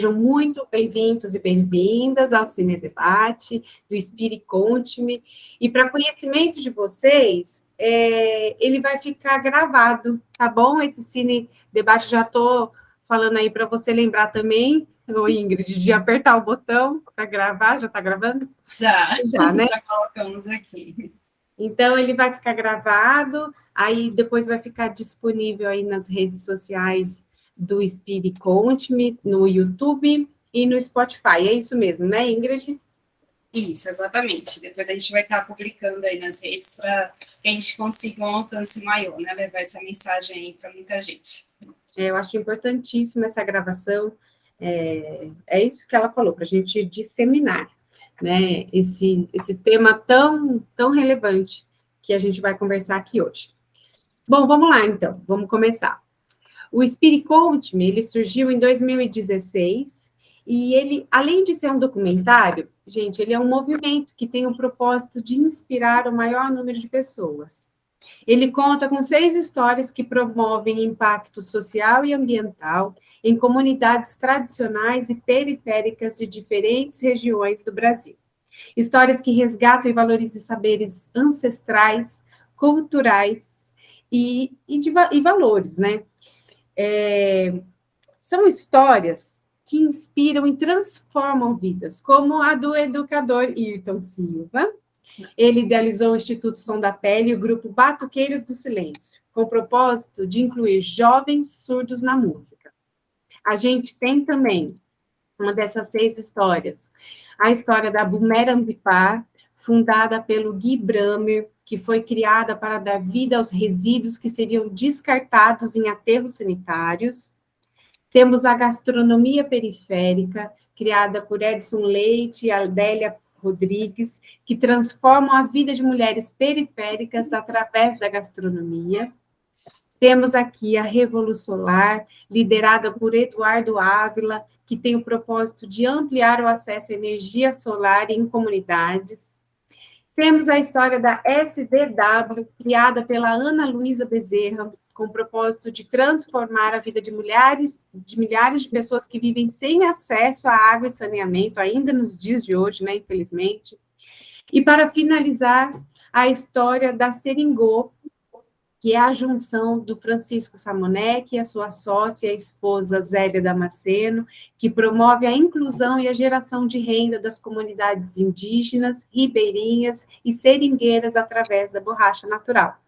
Sejam muito bem-vindos e bem-vindas ao Cine Debate, do Spirit Conte-me. E para conhecimento de vocês, é, ele vai ficar gravado, tá bom? Esse Cine Debate já estou falando aí para você lembrar também, ô Ingrid, de apertar o botão para gravar. Já está gravando? Já, já, né? Já colocamos aqui. Então, ele vai ficar gravado, aí depois vai ficar disponível aí nas redes sociais do Speed Conte-me no YouTube e no Spotify. É isso mesmo, né, Ingrid? Isso, exatamente. Depois a gente vai estar publicando aí nas redes para que a gente consiga um alcance maior, né? Levar essa mensagem aí para muita gente. É, eu acho importantíssima essa gravação. É, é isso que ela falou, para a gente disseminar, né? Esse, esse tema tão, tão relevante que a gente vai conversar aqui hoje. Bom, vamos lá, então. Vamos começar. O Spirit Conte Me, ele surgiu em 2016, e ele, além de ser um documentário, gente, ele é um movimento que tem o propósito de inspirar o maior número de pessoas. Ele conta com seis histórias que promovem impacto social e ambiental em comunidades tradicionais e periféricas de diferentes regiões do Brasil. Histórias que resgatam e valorizam saberes ancestrais, culturais e, e, de, e valores, né? É, são histórias que inspiram e transformam vidas, como a do educador Ayrton Silva. Ele idealizou o Instituto Som da Pele e o grupo Batuqueiros do Silêncio, com o propósito de incluir jovens surdos na música. A gente tem também uma dessas seis histórias, a história da Bumerambipar, fundada pelo Gui Bramer, que foi criada para dar vida aos resíduos que seriam descartados em aterros sanitários. Temos a gastronomia periférica, criada por Edson Leite e Adélia Rodrigues, que transformam a vida de mulheres periféricas através da gastronomia. Temos aqui a Revolução Solar, liderada por Eduardo Ávila, que tem o propósito de ampliar o acesso à energia solar em comunidades. Temos a história da SDW, criada pela Ana Luísa Bezerra, com o propósito de transformar a vida de milhares, de milhares de pessoas que vivem sem acesso à água e saneamento, ainda nos dias de hoje, né, infelizmente. E para finalizar, a história da Seringô, que é a junção do Francisco Samonek e a sua sócia e esposa Zélia Damasceno, que promove a inclusão e a geração de renda das comunidades indígenas, ribeirinhas e seringueiras através da borracha natural.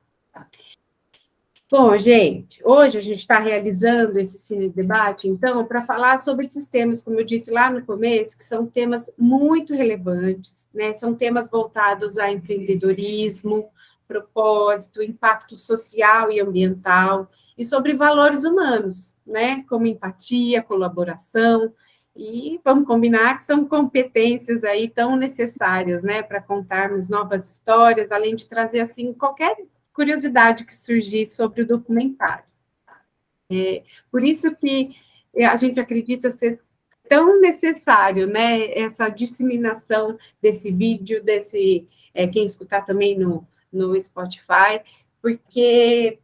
Bom, gente, hoje a gente está realizando esse cine debate, então, para falar sobre esses temas, como eu disse lá no começo, que são temas muito relevantes, né? São temas voltados a empreendedorismo, propósito, impacto social e ambiental, e sobre valores humanos, né, como empatia, colaboração, e vamos combinar que são competências aí tão necessárias, né, para contarmos novas histórias, além de trazer, assim, qualquer curiosidade que surgir sobre o documentário. É, por isso que a gente acredita ser tão necessário, né, essa disseminação desse vídeo, desse, é, quem escutar também no, no Spotify, porque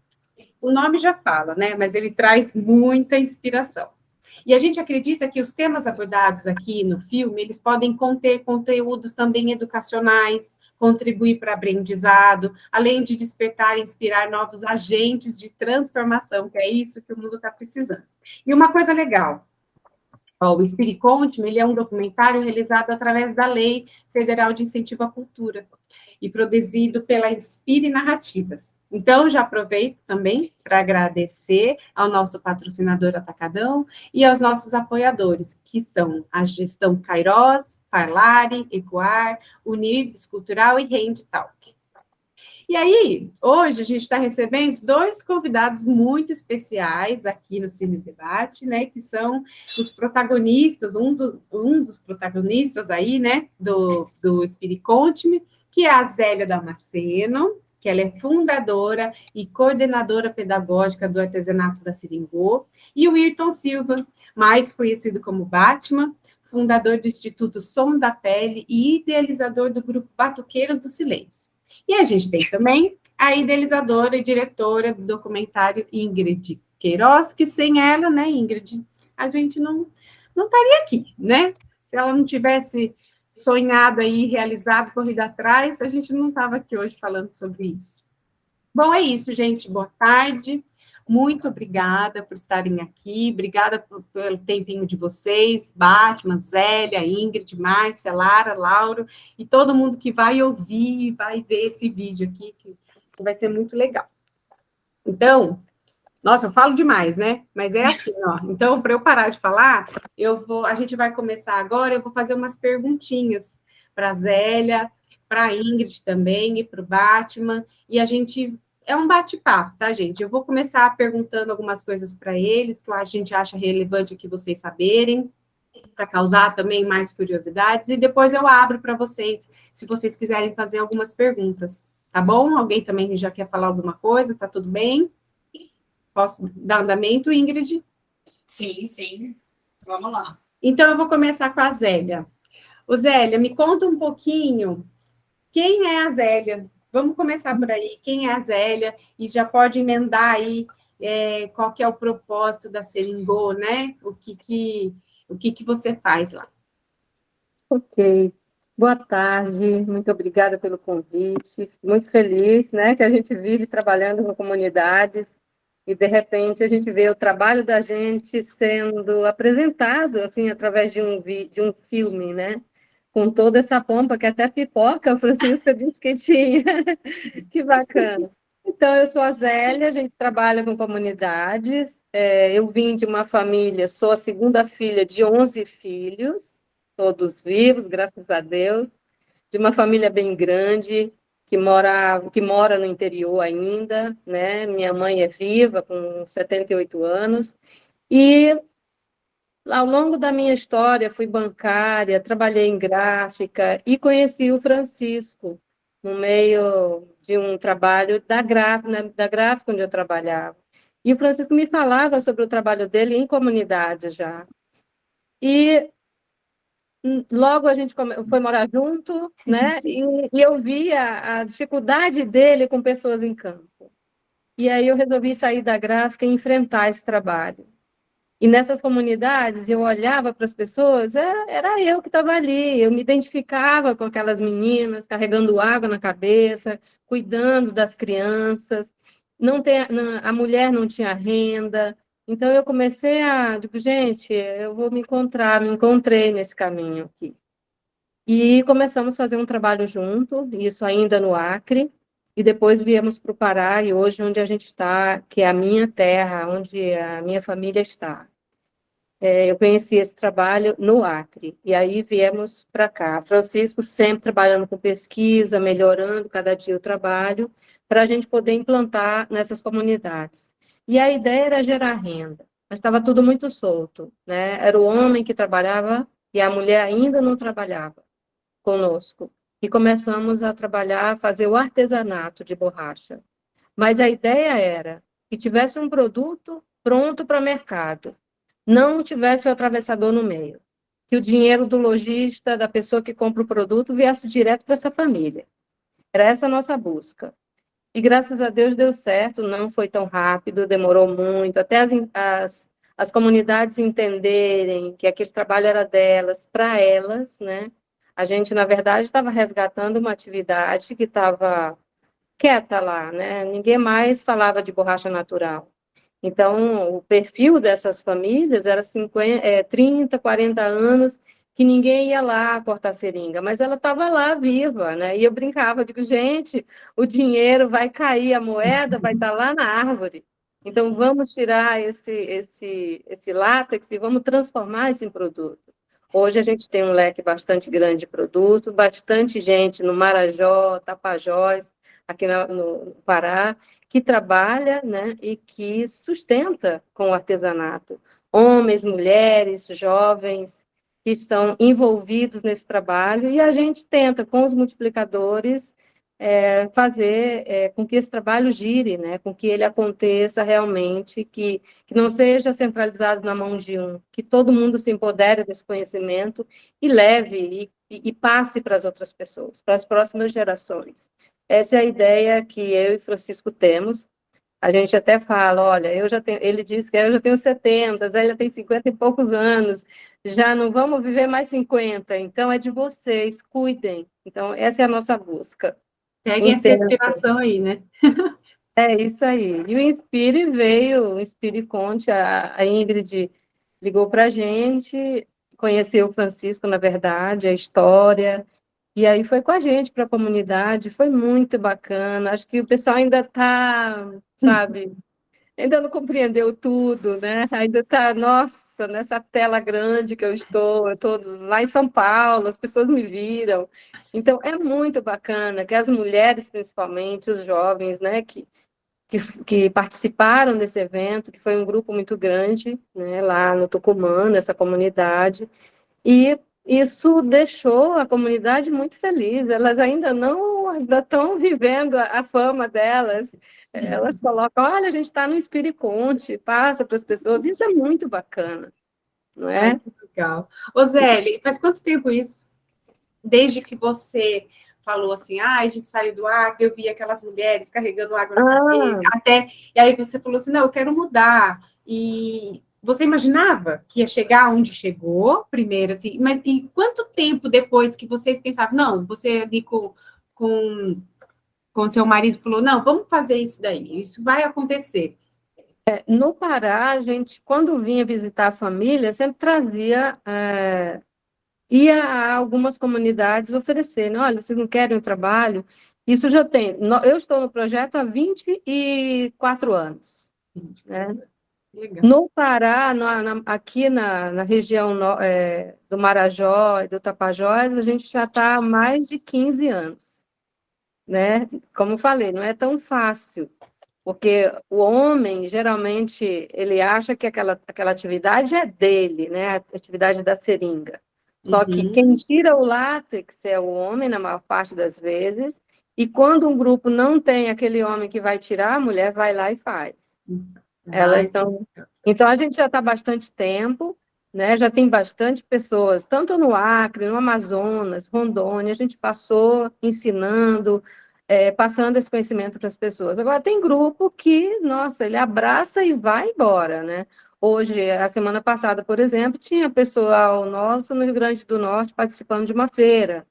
o nome já fala, né? Mas ele traz muita inspiração. E a gente acredita que os temas abordados aqui no filme, eles podem conter conteúdos também educacionais, contribuir para aprendizado, além de despertar e inspirar novos agentes de transformação, que é isso que o mundo está precisando. E uma coisa legal, o Spirit Conte, ele é um documentário realizado através da Lei Federal de Incentivo à Cultura e produzido pela Inspire Narrativas. Então, já aproveito também para agradecer ao nosso patrocinador Atacadão e aos nossos apoiadores, que são a Gestão Cairós, Parlare, Ecoar, Unibs Cultural e Rende Talk. E aí, hoje a gente está recebendo dois convidados muito especiais aqui no Cine Debate, né, que são os protagonistas, um, do, um dos protagonistas aí, né, do, do Spirit Conte-me, que é a Zélia Damasceno, que ela é fundadora e coordenadora pedagógica do artesanato da Seringô, e o Ayrton Silva, mais conhecido como Batman, fundador do Instituto Som da Pele e idealizador do grupo Batuqueiros do Silêncio. E a gente tem também a idealizadora e diretora do documentário Ingrid Queiroz, que sem ela, né, Ingrid, a gente não, não estaria aqui, né? Se ela não tivesse sonhado aí, realizado, corrido atrás, a gente não estava aqui hoje falando sobre isso. Bom, é isso, gente. Boa tarde. Muito obrigada por estarem aqui. Obrigada pelo tempinho de vocês, Batman, Zélia, Ingrid, Márcia, Lara, Lauro e todo mundo que vai ouvir e vai ver esse vídeo aqui, que vai ser muito legal. Então, nossa, eu falo demais, né? Mas é assim, ó. Então, para eu parar de falar, eu vou, a gente vai começar agora, eu vou fazer umas perguntinhas para a Zélia, para a Ingrid também e para o Batman, e a gente é um bate-papo, tá, gente? Eu vou começar perguntando algumas coisas para eles que a gente acha relevante que vocês saberem, para causar também mais curiosidades, e depois eu abro para vocês, se vocês quiserem fazer algumas perguntas, tá bom? Alguém também já quer falar alguma coisa? Tá tudo bem? Posso dar andamento, Ingrid? Sim, sim. Vamos lá. Então, eu vou começar com a Zélia. Ô, Zélia, me conta um pouquinho quem é a Zélia. Vamos começar por aí. Quem é a Zélia? E já pode emendar aí é, qual que é o propósito da Seringô, né? O que que, o que que você faz lá? Ok. Boa tarde, muito obrigada pelo convite. Muito feliz, né, que a gente vive trabalhando com comunidades e de repente a gente vê o trabalho da gente sendo apresentado assim através de um de um filme, né? Com toda essa pompa que até pipoca a Francisca disse que tinha. que bacana. Então, eu sou a Zélia, a gente trabalha com comunidades. É, eu vim de uma família, sou a segunda filha de 11 filhos, todos vivos, graças a Deus, de uma família bem grande que mora, que mora no interior ainda, né? Minha mãe é viva, com 78 anos, e ao longo da minha história, fui bancária, trabalhei em gráfica e conheci o Francisco no meio de um trabalho da gráfica, da gráfica onde eu trabalhava. E o Francisco me falava sobre o trabalho dele em comunidade já. E logo a gente foi morar junto, né? E, e eu via a dificuldade dele com pessoas em campo. E aí eu resolvi sair da gráfica e enfrentar esse trabalho. E nessas comunidades, eu olhava para as pessoas, era, é, era eu que estava ali, eu me identificava com aquelas meninas, carregando água na cabeça, cuidando das crianças. Não tem, a mulher não tinha renda, então, eu comecei a, digo, gente, eu vou me encontrar, me encontrei nesse caminho aqui. E começamos a fazer um trabalho junto, isso ainda no Acre, e depois viemos para o Pará, e hoje onde a gente está, que é a minha terra, onde a minha família está. É, eu conheci esse trabalho no Acre, e aí viemos para cá. Francisco sempre trabalhando com pesquisa, melhorando cada dia o trabalho, para a gente poder implantar nessas comunidades. E a ideia era gerar renda, mas estava tudo muito solto, né? Era o homem que trabalhava e a mulher ainda não trabalhava conosco. E começamos a trabalhar, fazer o artesanato de borracha. Mas a ideia era que tivesse um produto pronto para mercado, não tivesse o atravessador no meio, que o dinheiro do lojista, da pessoa que compra o produto, viesse direto para essa família. Era essa a nossa busca. E graças a Deus deu certo, não foi tão rápido, demorou muito, até as, as, as comunidades entenderem que aquele trabalho era delas, para elas, né? A gente, na verdade, estava resgatando uma atividade que estava quieta lá, né? Ninguém mais falava de borracha natural. Então, o perfil dessas famílias era 50, é, 30, 40 anos que ninguém ia lá cortar seringa, mas ela estava lá viva, né? E eu brincava, digo, gente, o dinheiro vai cair, a moeda vai estar tá lá na árvore. Então vamos tirar esse esse esse látex e vamos transformar esse em produto. Hoje a gente tem um leque bastante grande de produto, bastante gente no Marajó, Tapajós, aqui no Pará, que trabalha né, e que sustenta com o artesanato. Homens, mulheres, jovens, que estão envolvidos nesse trabalho, e a gente tenta, com os multiplicadores, é, fazer é, com que esse trabalho gire, né, com que ele aconteça realmente, que, que não seja centralizado na mão de um, que todo mundo se empodere desse conhecimento e leve e, e, passe para as outras pessoas, para as próximas gerações. Essa é a ideia que eu e Francisco temos, A gente até fala, olha, eu já tenho, ele disse que eu já tenho 70, Zélia tem 50 e poucos anos, já não vamos viver mais 50, então é de vocês, cuidem. Então, essa é a nossa busca. Peguem essa inspiração aí, né? é isso aí. E o Inspire veio, o Inspire Conte, a, a Ingrid ligou para a gente, conheceu o Francisco, na verdade, a história, e aí foi com a gente para a comunidade, foi muito bacana. Acho que o pessoal ainda está, sabe, ainda não compreendeu tudo, né? Ainda está, nossa, nessa tela grande que eu estou, eu estou lá em São Paulo, as pessoas me viram. Então, é muito bacana que as mulheres, principalmente, os jovens, né, que, que, que participaram desse evento, que foi um grupo muito grande, né, lá no Tucumã, nessa comunidade, e isso deixou a comunidade muito feliz. Elas ainda não ainda estão vivendo a, a fama delas. Elas colocam, olha, a gente está no Espiriconte, passa para as pessoas. Isso é muito bacana, não é? Ai, legal. Ô, Zélia, faz quanto tempo isso? Desde que você falou assim, ah, a gente saiu do Acre, eu vi aquelas mulheres carregando água na ah. cabeça, até, e aí você falou assim, não, eu quero mudar, e você imaginava que ia chegar onde chegou, primeiro, assim, mas e quanto tempo depois que vocês pensavam, não, você ali com, com, com seu marido falou, não, vamos fazer isso daí, isso vai acontecer. É, no Pará, a gente, quando vinha visitar a família, sempre trazia, é, ia a algumas comunidades oferecendo, olha, vocês não querem o trabalho? Isso já tem, eu estou no projeto há 24 anos, né? Legal. No Pará, na, na, aqui na, na região no, é, do Marajó e do Tapajós, a gente já está há mais de 15 anos. Né? Como falei, não é tão fácil, porque o homem, geralmente, ele acha que aquela, aquela atividade é dele, né? a atividade da seringa. Só uhum. que quem tira o látex é o homem, na maior parte das vezes, e quando um grupo não tem aquele homem que vai tirar, a mulher vai lá e faz. Uhum. Elas são... Então, a gente já está há bastante tempo, né? já tem bastante pessoas, tanto no Acre, no Amazonas, Rondônia, a gente passou ensinando, é, passando esse conhecimento para as pessoas. Agora, tem grupo que, nossa, ele abraça e vai embora, né? Hoje, a semana passada, por exemplo, tinha pessoal nosso no Rio Grande do Norte participando de uma feira.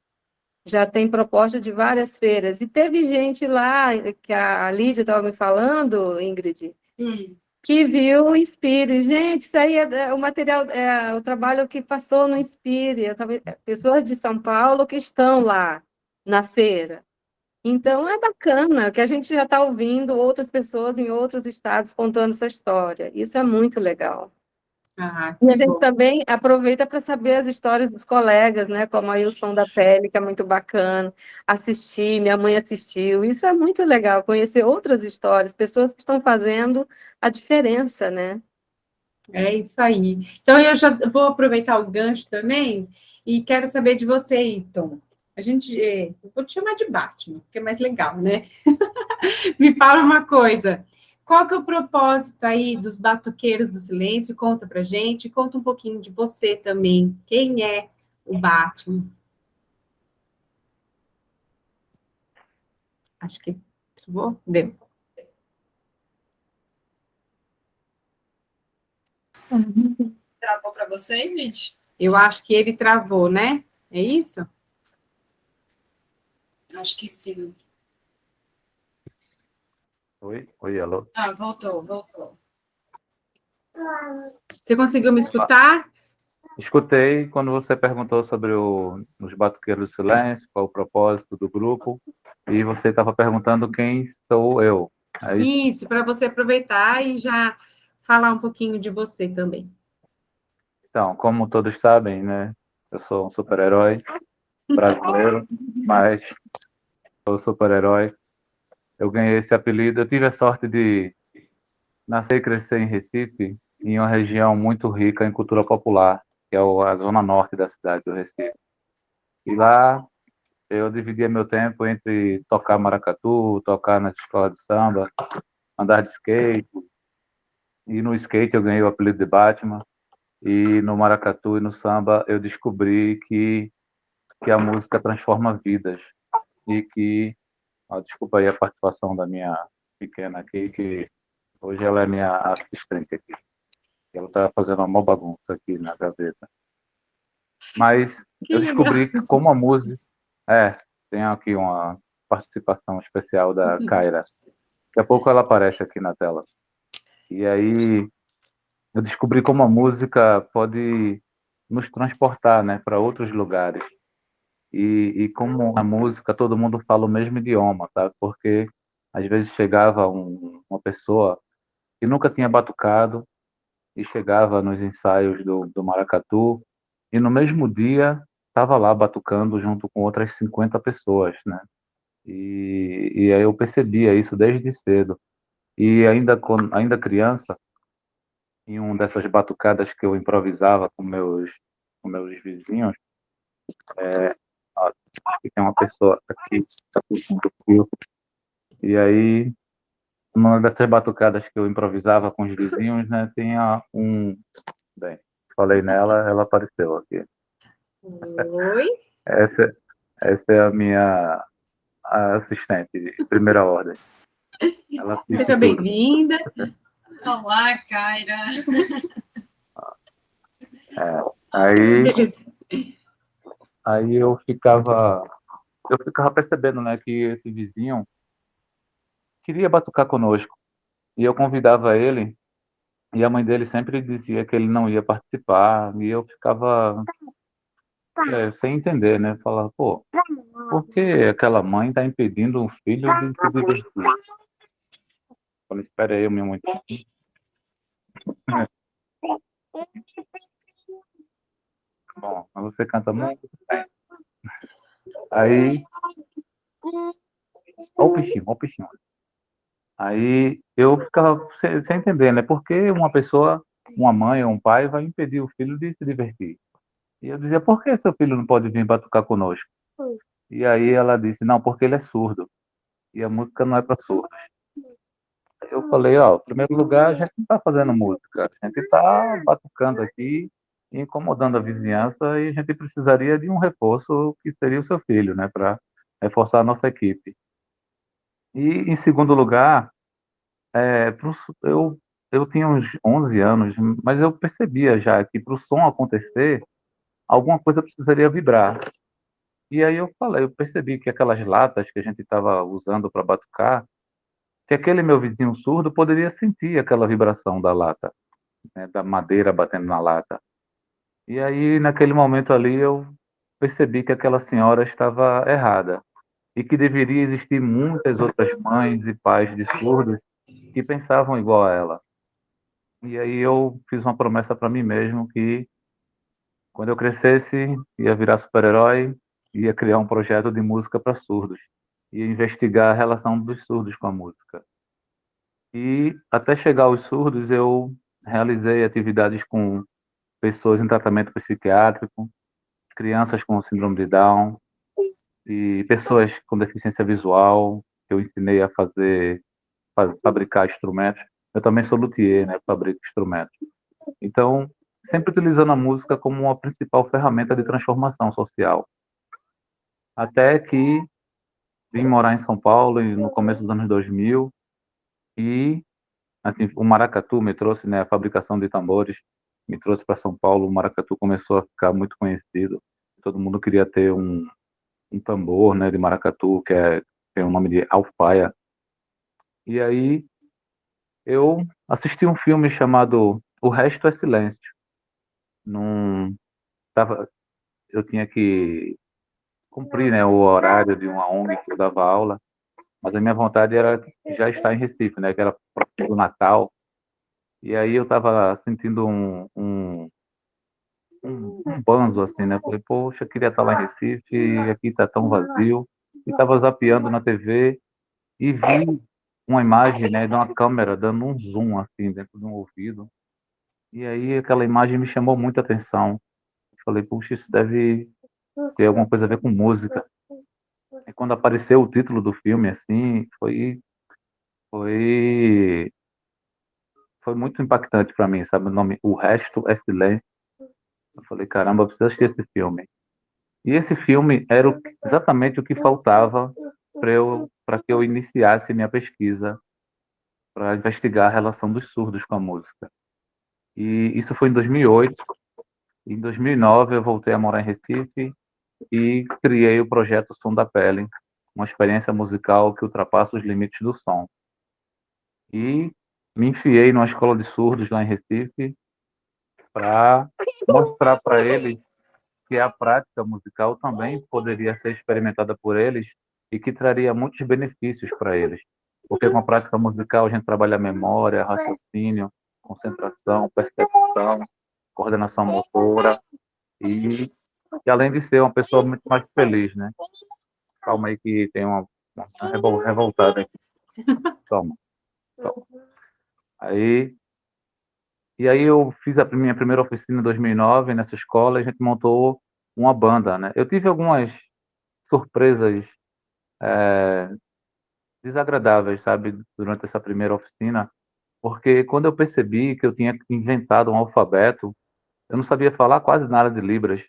Já tem proposta de várias feiras. E teve gente lá, que a Lídia estava me falando, Ingrid, hum que viu o Inspire. Gente, isso aí é, é o material, é o trabalho que passou no Inspire. É, pessoas de São Paulo que estão lá na feira. Então, é bacana que a gente já está ouvindo outras pessoas em outros estados contando essa história. Isso é muito legal. Ah, e a gente bom. também aproveita para saber as histórias dos colegas, né? Como aí o Som da Pele, que é muito bacana. Assistir, minha mãe assistiu. Isso é muito legal, conhecer outras histórias, pessoas que estão fazendo a diferença, né? É isso aí. Então, eu já vou aproveitar o gancho também e quero saber de você, Iton. A gente, é, eu vou te chamar de Batman, porque é mais legal, né? Me fala uma coisa. Qual que é o propósito aí dos batuqueiros do silêncio? Conta pra gente, conta um pouquinho de você também. Quem é o Batman? Acho que travou? Deu. Travou para você, gente? Eu acho que ele travou, né? É isso? Acho que sim. Oi, oi, alô? Ah, voltou, voltou. Você conseguiu me escutar? Escutei quando você perguntou sobre o, os Batuqueiros do Silêncio, qual o propósito do grupo, e você estava perguntando quem sou eu. É isso, isso para você aproveitar e já falar um pouquinho de você também. Então, como todos sabem, né, eu sou um super-herói brasileiro, mas sou super-herói eu ganhei esse apelido. Eu tive a sorte de nascer e crescer em Recife, em uma região muito rica em cultura popular, que é a zona norte da cidade do Recife. E lá eu dividia meu tempo entre tocar maracatu, tocar na escola de samba, andar de skate. E no skate eu ganhei o apelido de Batman. E no maracatu e no samba eu descobri que que a música transforma vidas e que ah, desculpa aí a participação da minha pequena aqui, que Hoje ela é minha assistente aqui. Ela está fazendo uma bagunça aqui na gaveta. Mas que eu descobri que como a música... É, tem aqui uma participação especial da Kaira. Daqui a pouco ela aparece aqui na tela. E aí eu descobri como a música pode nos transportar né, para outros lugares. E, e como a música todo mundo fala o mesmo idioma, tá? Porque às vezes chegava um, uma pessoa que nunca tinha batucado e chegava nos ensaios do, do maracatu e no mesmo dia estava lá batucando junto com outras 50 pessoas, né? E, e aí eu percebia isso desde cedo. E ainda, ainda criança, em uma dessas batucadas que eu improvisava com meus, com meus vizinhos, é, ó, tem uma pessoa aqui, puxando fio, e aí, uma dessas batucadas que eu improvisava com os vizinhos, né, tinha um... Bem, falei nela, ela apareceu aqui. Oi? Essa, essa é a minha assistente de primeira ordem. Seja bem-vinda. Olá, Kaira. É, aí, aí eu ficava, eu ficava percebendo, né, que esse vizinho queria batucar conosco. E eu convidava ele, e a mãe dele sempre dizia que ele não ia participar, e eu ficava é, sem entender, né? Falar, pô, por que aquela mãe está impedindo um filho de se divertir? Falei, espera aí, meu muito. Bom, você canta muito bem. Aí. Olha o peixinho, olha o peixinho. Aí eu ficava sem, sem entender, né? Por que uma pessoa, uma mãe ou um pai, vai impedir o filho de se divertir? E eu dizia, por que seu filho não pode vir batucar conosco? E aí ela disse, não, porque ele é surdo. E a música não é para surdos. Eu falei, ó, em primeiro lugar, a gente não está fazendo música, a gente está batucando aqui, incomodando a vizinhança, e a gente precisaria de um reforço que seria o seu filho, né, para reforçar a nossa equipe. E, em segundo lugar, é, pro, eu, eu tinha uns 11 anos, mas eu percebia já que para o som acontecer, alguma coisa precisaria vibrar. E aí eu falei, eu percebi que aquelas latas que a gente estava usando para batucar, que aquele meu vizinho surdo poderia sentir aquela vibração da lata, né, da madeira batendo na lata. E aí, naquele momento ali, eu percebi que aquela senhora estava errada e que deveria existir muitas outras mães e pais de surdos que pensavam igual a ela. E aí eu fiz uma promessa para mim mesmo que quando eu crescesse, ia virar super-herói, ia criar um projeto de música para surdos, ia investigar a relação dos surdos com a música. E até chegar aos surdos, eu realizei atividades com pessoas em tratamento psiquiátrico, crianças com síndrome de Down e pessoas com deficiência visual, eu ensinei a fazer, fabricar instrumentos. Eu também sou luthier, né, fabrico instrumentos. Então, sempre utilizando a música como uma principal ferramenta de transformação social. Até que vim morar em São Paulo no começo dos anos 2000 e assim, o maracatu me trouxe, né, a fabricação de tambores me trouxe para São Paulo, o maracatu começou a ficar muito conhecido. Todo mundo queria ter um, um tambor, né, de maracatu, que é tem o nome de alfaia. E aí eu assisti um filme chamado O Resto é Silêncio, não tava, eu tinha que cumprir né, o horário de uma ONG que eu dava aula, mas a minha vontade era já estar em Recife, né, que era próximo do Natal, e aí eu estava sentindo um, um, um, um banzo, assim, né, falei, poxa, queria estar lá em Recife, e aqui está tão vazio, e estava zapeando na TV, e vi uma imagem, né, de uma câmera dando um zoom, assim, dentro de um ouvido, e aí aquela imagem me chamou muita atenção. Falei, puxa, isso deve ter alguma coisa a ver com música. E quando apareceu o título do filme, assim, foi foi foi muito impactante para mim, sabe? O nome O Resto é Silêncio. Eu falei, caramba, eu preciso assistir esse filme. E esse filme era o, exatamente o que faltava para eu para que eu iniciasse minha pesquisa para investigar a relação dos surdos com a música. E isso foi em 2008. Em 2009 eu voltei a morar em Recife e criei o projeto Som da Pele, uma experiência musical que ultrapassa os limites do som. E me enfiei numa escola de surdos lá em Recife para mostrar para eles que a prática musical também poderia ser experimentada por eles e que traria muitos benefícios para eles. Porque com a prática musical a gente trabalha memória, raciocínio, concentração, percepção, coordenação motora e, e, além de ser uma pessoa muito mais feliz, né? Calma aí que tem uma, uma revoltada aqui. Toma. Toma. Aí e aí eu fiz a minha primeira oficina em 2009 nessa escola, e a gente montou uma banda, né? Eu tive algumas surpresas é, desagradáveis, sabe, durante essa primeira oficina, porque quando eu percebi que eu tinha inventado um alfabeto, eu não sabia falar quase nada de Libras,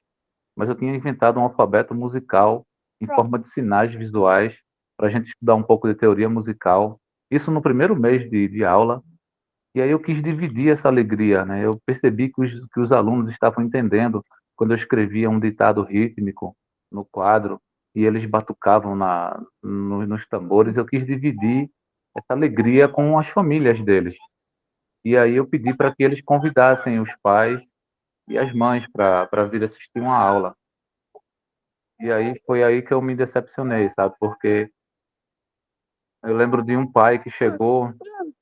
mas eu tinha inventado um alfabeto musical em forma de sinais visuais para a gente estudar um pouco de teoria musical. Isso no primeiro mês de, de aula. E aí eu quis dividir essa alegria, né? Eu percebi que os, que os alunos estavam entendendo quando eu escrevia um ditado rítmico no quadro e eles batucavam na, no, nos tambores. Eu quis dividir essa alegria com as famílias deles. E aí eu pedi para que eles convidassem os pais e as mães para vir assistir uma aula. E aí foi aí que eu me decepcionei, sabe? Porque eu lembro de um pai que chegou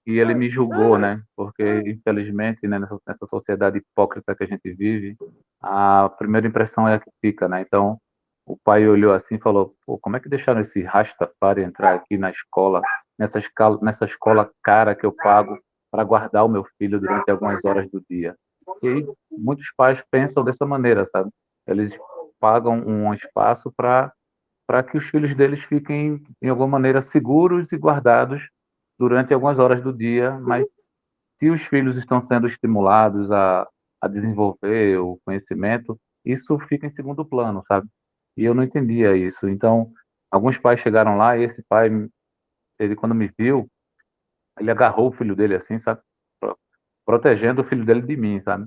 e ele me julgou, né? Porque, infelizmente, né, nessa, nessa sociedade hipócrita que a gente vive, a primeira impressão é a que fica, né? Então, o pai olhou assim e falou: Pô, como é que deixaram esse Rastafari entrar aqui na escola, nessa, escala, nessa escola cara que eu pago para guardar o meu filho durante algumas horas do dia? E muitos pais pensam dessa maneira, sabe? Eles pagam um espaço para para que os filhos deles fiquem, de alguma maneira, seguros e guardados durante algumas horas do dia, mas se os filhos estão sendo estimulados a, a desenvolver o conhecimento, isso fica em segundo plano, sabe? E eu não entendia isso. Então, alguns pais chegaram lá e esse pai, ele quando me viu, ele agarrou o filho dele assim, sabe? Protegendo o filho dele de mim, sabe?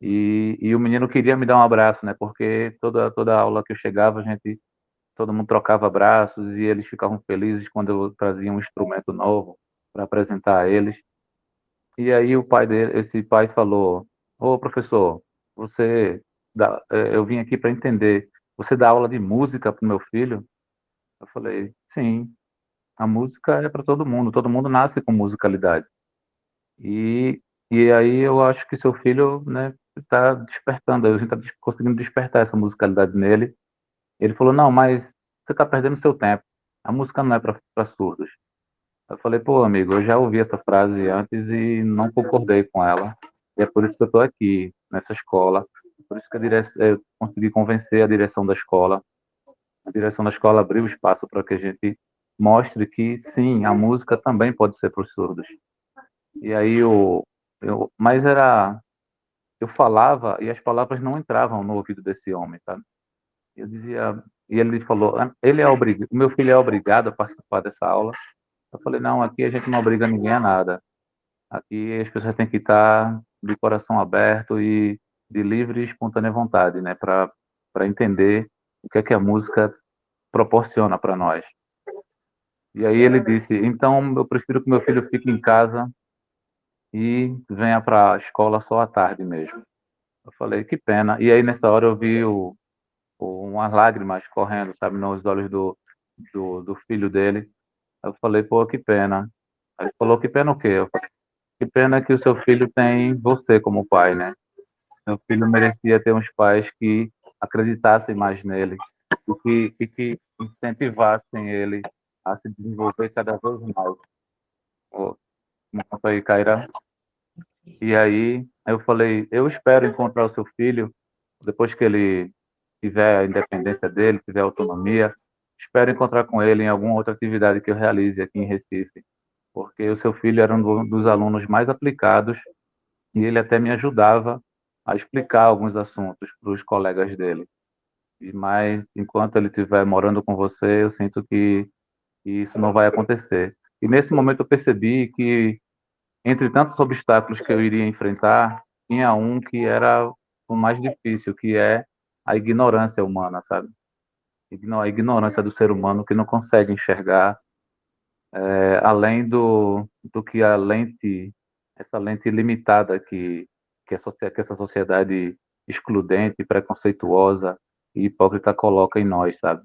E, e o menino queria me dar um abraço, né? Porque toda toda aula que eu chegava, a gente todo mundo trocava abraços e eles ficavam felizes quando eu trazia um instrumento novo para apresentar a eles. E aí o pai dele, esse pai falou: "Ô professor, você dá, é, eu vim aqui para entender. Você dá aula de música para o meu filho?" Eu falei: "Sim. A música é para todo mundo. Todo mundo nasce com musicalidade." E e aí eu acho que seu filho, né, está despertando, a gente está conseguindo despertar essa musicalidade nele. Ele falou: "Não, mas você está perdendo seu tempo. A música não é para surdos." Eu falei, pô, amigo, eu já ouvi essa frase antes e não concordei com ela. E é por isso que eu estou aqui, nessa escola. Por isso que eu consegui convencer a direção da escola. A direção da escola abriu espaço para que a gente mostre que, sim, a música também pode ser para os surdos. E aí, eu, eu, mas era... Eu falava e as palavras não entravam no ouvido desse homem, sabe? Eu dizia... E ele falou, ele é obrigado, meu filho é obrigado a participar dessa aula eu falei, não, aqui a gente não obriga ninguém a nada. Aqui as pessoas têm que estar de coração aberto e de livre e espontânea vontade, né, para entender o que é que a música proporciona para nós. E aí ele disse, então eu prefiro que meu filho fique em casa e venha para a escola só à tarde mesmo. Eu falei, que pena. E aí nessa hora eu vi o, o, umas lágrimas correndo, sabe, nos olhos do, do, do filho dele. Eu falei, pô, que pena. Ele falou, que pena o quê? Eu falei, que pena que o seu filho tem você como pai, né? Seu filho merecia ter uns pais que acreditassem mais nele e que, que incentivassem ele a se desenvolver cada vez mais. Oh, aí, Caira. E aí eu falei, eu espero encontrar o seu filho depois que ele tiver a independência dele, tiver autonomia, Espero encontrar com ele em alguma outra atividade que eu realize aqui em Recife, porque o seu filho era um dos alunos mais aplicados e ele até me ajudava a explicar alguns assuntos para os colegas dele. Mas enquanto ele estiver morando com você, eu sinto que, que isso não vai acontecer. E nesse momento eu percebi que entre tantos obstáculos que eu iria enfrentar, tinha um que era o mais difícil, que é a ignorância humana, sabe? A ignorância do ser humano que não consegue enxergar é, além do, do que a lente, essa lente limitada que, que, a, que essa sociedade excludente, preconceituosa e hipócrita coloca em nós, sabe?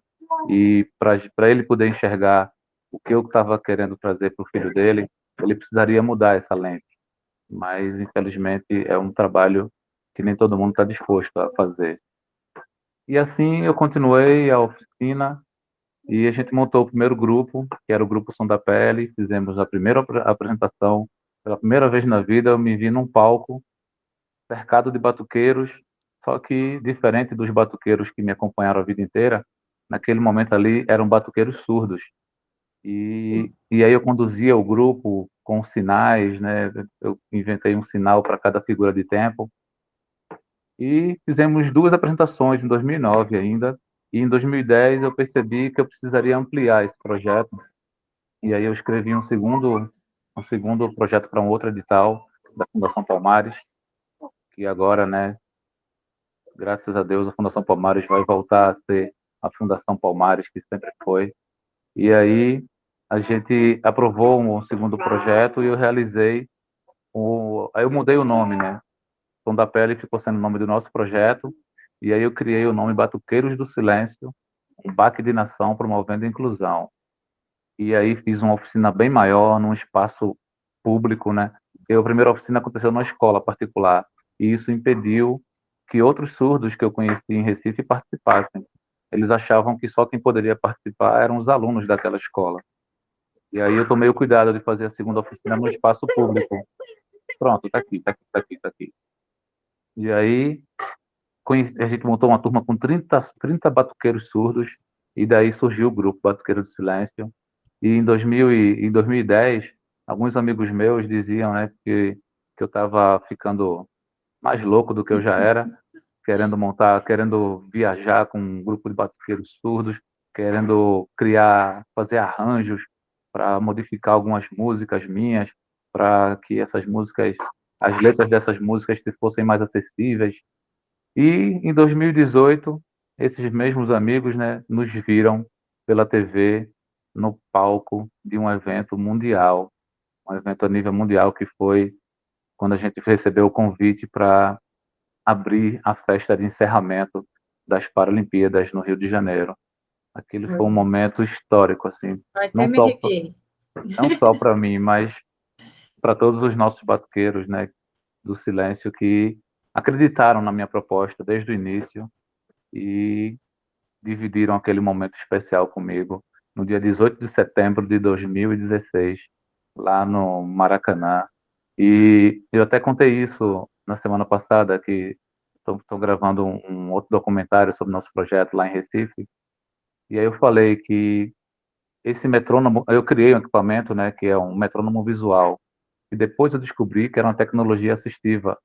E para ele poder enxergar o que eu estava querendo trazer para o filho dele, ele precisaria mudar essa lente. Mas, infelizmente, é um trabalho que nem todo mundo está disposto a fazer. E assim eu continuei a oficina e a gente montou o primeiro grupo, que era o Grupo Som da Pele. Fizemos a primeira apresentação. Pela primeira vez na vida, eu me vi num palco cercado de batuqueiros, só que diferente dos batuqueiros que me acompanharam a vida inteira, naquele momento ali eram batuqueiros surdos. E, e aí eu conduzia o grupo com sinais, né? Eu inventei um sinal para cada figura de tempo. E fizemos duas apresentações em 2009 ainda. E em 2010 eu percebi que eu precisaria ampliar esse projeto. E aí eu escrevi um segundo um segundo projeto para um outro edital da Fundação Palmares, que agora, né, graças a Deus, a Fundação Palmares vai voltar a ser a Fundação Palmares que sempre foi. E aí a gente aprovou um segundo projeto e eu realizei o, aí eu mudei o nome, né? Tom da Pele ficou sendo o nome do nosso projeto e aí eu criei o nome Batuqueiros do Silêncio, baque de nação promovendo inclusão. E aí fiz uma oficina bem maior, num espaço público, né? E a primeira oficina aconteceu numa escola particular e isso impediu que outros surdos que eu conheci em Recife participassem. Eles achavam que só quem poderia participar eram os alunos daquela escola. E aí eu tomei o cuidado de fazer a segunda oficina no espaço público. Pronto, tá aqui, tá aqui, tá aqui, tá aqui. E aí a gente montou uma turma com 30, 30 batuqueiros surdos, e daí surgiu o grupo Batuqueiro do Silêncio. E em, 2000 e, em 2010, alguns amigos meus diziam né, que, que eu estava ficando mais louco do que eu já era, querendo montar, querendo viajar com um grupo de batuqueiros surdos, querendo criar, fazer arranjos para modificar algumas músicas minhas, para que essas músicas, as letras dessas músicas fossem mais acessíveis. E em 2018, esses mesmos amigos, né, nos viram pela TV no palco de um evento mundial, um evento a nível mundial que foi quando a gente recebeu o convite para abrir a festa de encerramento das Paralimpíadas no Rio de Janeiro. Aquele foi um momento histórico, assim. Não só, não só para mim, mas para todos os nossos batuqueiros, né, do silêncio que acreditaram na minha proposta desde o início e dividiram aquele momento especial comigo no dia 18 de setembro de 2016, lá no Maracanã. E eu até contei isso na semana passada, que estou gravando um, um, outro documentário sobre nosso projeto lá em Recife, e aí eu falei que esse metrônomo, eu criei um equipamento, né, que é um metrônomo visual, e depois eu descobri que era uma tecnologia assistiva.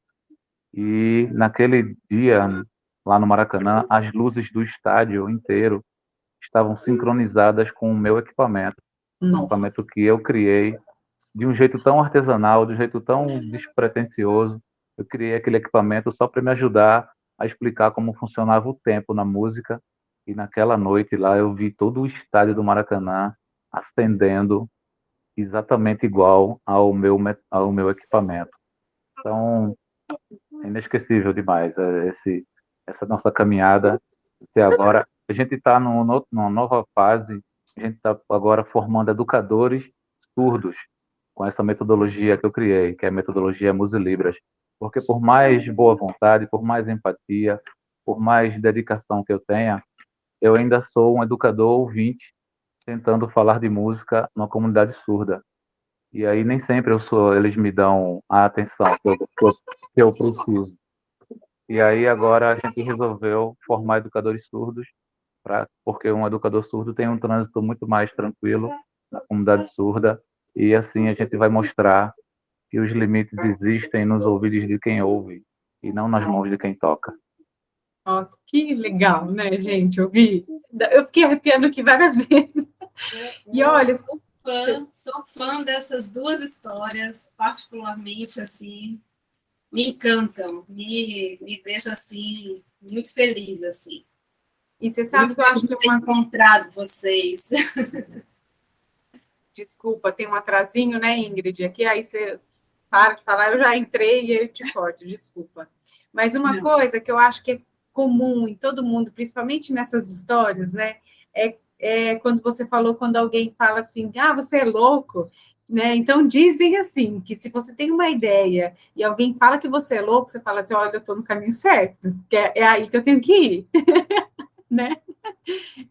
E naquele dia, lá no Maracanã, as luzes do estádio inteiro estavam sincronizadas com o meu equipamento. Um equipamento que eu criei de um jeito tão artesanal, de um jeito tão despretensioso. Eu criei aquele equipamento só para me ajudar a explicar como funcionava o tempo na música e naquela noite lá eu vi todo o estádio do Maracanã acendendo exatamente igual ao meu, ao meu equipamento. Então, é inesquecível demais é, esse, essa nossa caminhada até agora. A gente está numa nova fase, a gente está agora formando educadores surdos com essa metodologia que eu criei, que é a metodologia Musilibras. Porque por mais boa vontade, por mais empatia, por mais dedicação que eu tenha, eu ainda sou um educador ouvinte tentando falar de música numa comunidade surda. E aí nem sempre eu sou, eles me dão a atenção que eu, que eu preciso. E aí agora a gente resolveu formar educadores surdos, pra, porque um educador surdo tem um trânsito muito mais tranquilo na comunidade surda, e assim a gente vai mostrar que os limites existem nos ouvidos de quem ouve e não nas mãos de quem toca. Nossa, que legal, né, gente? Eu vi. Eu fiquei arrepiando aqui várias vezes. E olha, fã, sou fã dessas duas histórias, particularmente, assim, me encantam, me, me deixam, assim, muito feliz, assim. E você sabe que eu acho que eu tenho encontrado vocês. Desculpa, tem um atrasinho, né, Ingrid? Aqui, aí você para de falar, eu já entrei e eu te corto, desculpa. Mas uma Não. coisa que eu acho que é comum em todo mundo, principalmente nessas histórias, né, é, é quando você falou, quando alguém fala assim, ah, você é louco, né? Então dizem assim que se você tem uma ideia e alguém fala que você é louco, você fala assim, olha, eu estou no caminho certo, que é, é, aí que eu tenho que ir, né?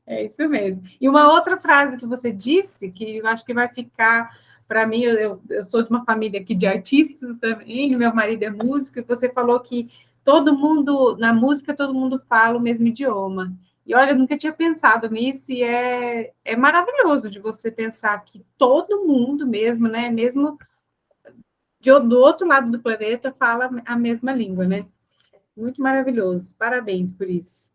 É isso mesmo. E uma outra frase que você disse que eu acho que vai ficar para mim, eu, eu sou de uma família aqui de artistas também, meu marido é músico, e você falou que todo mundo, na música, todo mundo fala o mesmo idioma. E olha, eu nunca tinha pensado nisso, e é, é maravilhoso de você pensar que todo mundo mesmo, né, mesmo de, do outro lado do planeta, fala a mesma língua, né? Muito maravilhoso, parabéns por isso.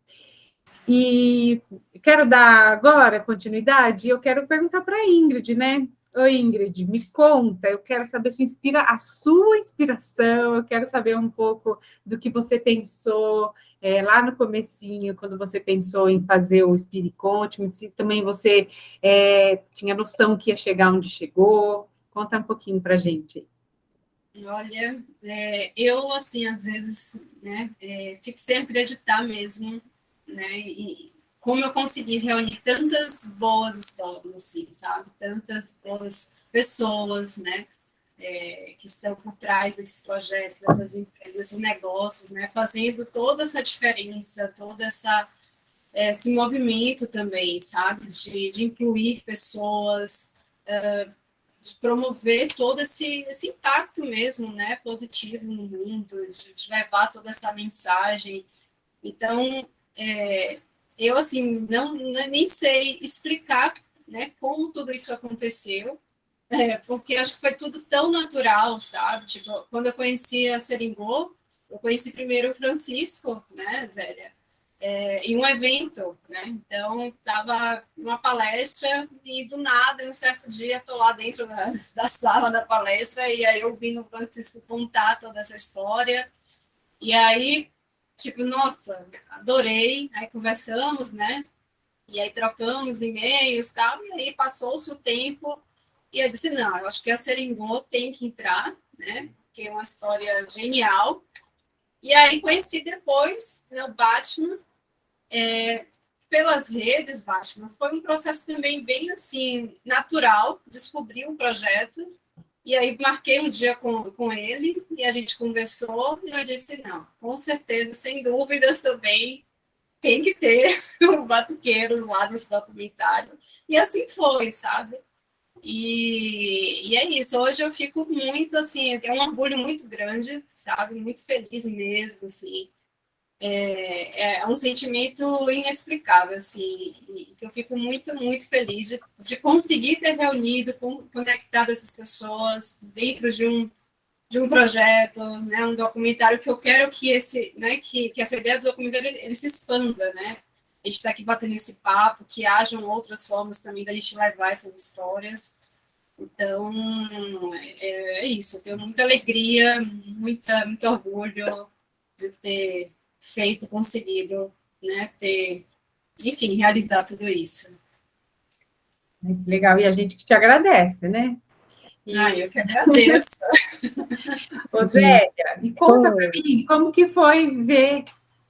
E quero dar agora continuidade, eu quero perguntar para a Ingrid, né? Oi, Ingrid, me conta, eu quero saber sua inspira, a sua inspiração, eu quero saber um pouco do que você pensou é, lá no comecinho, quando você pensou em fazer o Spirit Conte, se também você é, tinha noção que ia chegar onde chegou, conta um pouquinho para gente. Olha, é, eu, assim, às vezes, né, é, fico sem acreditar mesmo, né, e, como eu consegui reunir tantas boas histórias, assim, sabe? Tantas boas pessoas, né? É, que estão por trás desses projetos, dessas empresas, desses negócios, né? Fazendo toda essa diferença, todo essa, esse movimento também, sabe? De, de incluir pessoas, uh, de promover todo esse, esse impacto mesmo, né? Positivo no mundo, de, de levar toda essa mensagem. Então, é, eu, assim, não, nem sei explicar né, como tudo isso aconteceu, é, porque acho que foi tudo tão natural, sabe? Tipo, quando eu conheci a Seringô, eu conheci primeiro o Francisco, né, Zélia? É, em um evento, né? Então, estava numa palestra e do nada, um certo dia, estou lá dentro da, da, sala da palestra e aí eu vi o Francisco contar toda essa história. E aí tipo, nossa, adorei, aí conversamos, né? E aí trocamos e-mails e tal, e aí passou-se o tempo, e eu disse, não, eu acho que a Seringô tem que entrar, né? Que é uma história genial. E aí conheci depois né, o Batman, é, pelas redes, Batman, foi um processo também bem, assim, natural, descobrir o um projeto, e aí marquei um dia com, com ele e a gente conversou e eu disse, não, com certeza, sem dúvidas também, tem que ter o Batuqueiros lá nesse documentário. E assim foi, sabe? E, e é isso, hoje eu fico muito, assim, tenho um orgulho muito grande, sabe? Muito feliz mesmo, assim, é, é um sentimento inexplicável, assim, que eu fico muito, muito feliz de, de conseguir ter reunido, conectado essas pessoas dentro de um, de um projeto, né, um documentário que eu quero que esse, né, que, que essa ideia do documentário ele, ele se expanda, né, a gente está aqui batendo esse papo, que hajam outras formas também da gente levar essas histórias, então, é, é isso, eu tenho muita alegria, muita, muito orgulho de ter feito, conseguido, né, ter, enfim, realizar tudo isso. Legal, e a gente que te agradece, né? E... Ah, eu que agradeço. Ô, Zélia, e conta para mim como que foi ver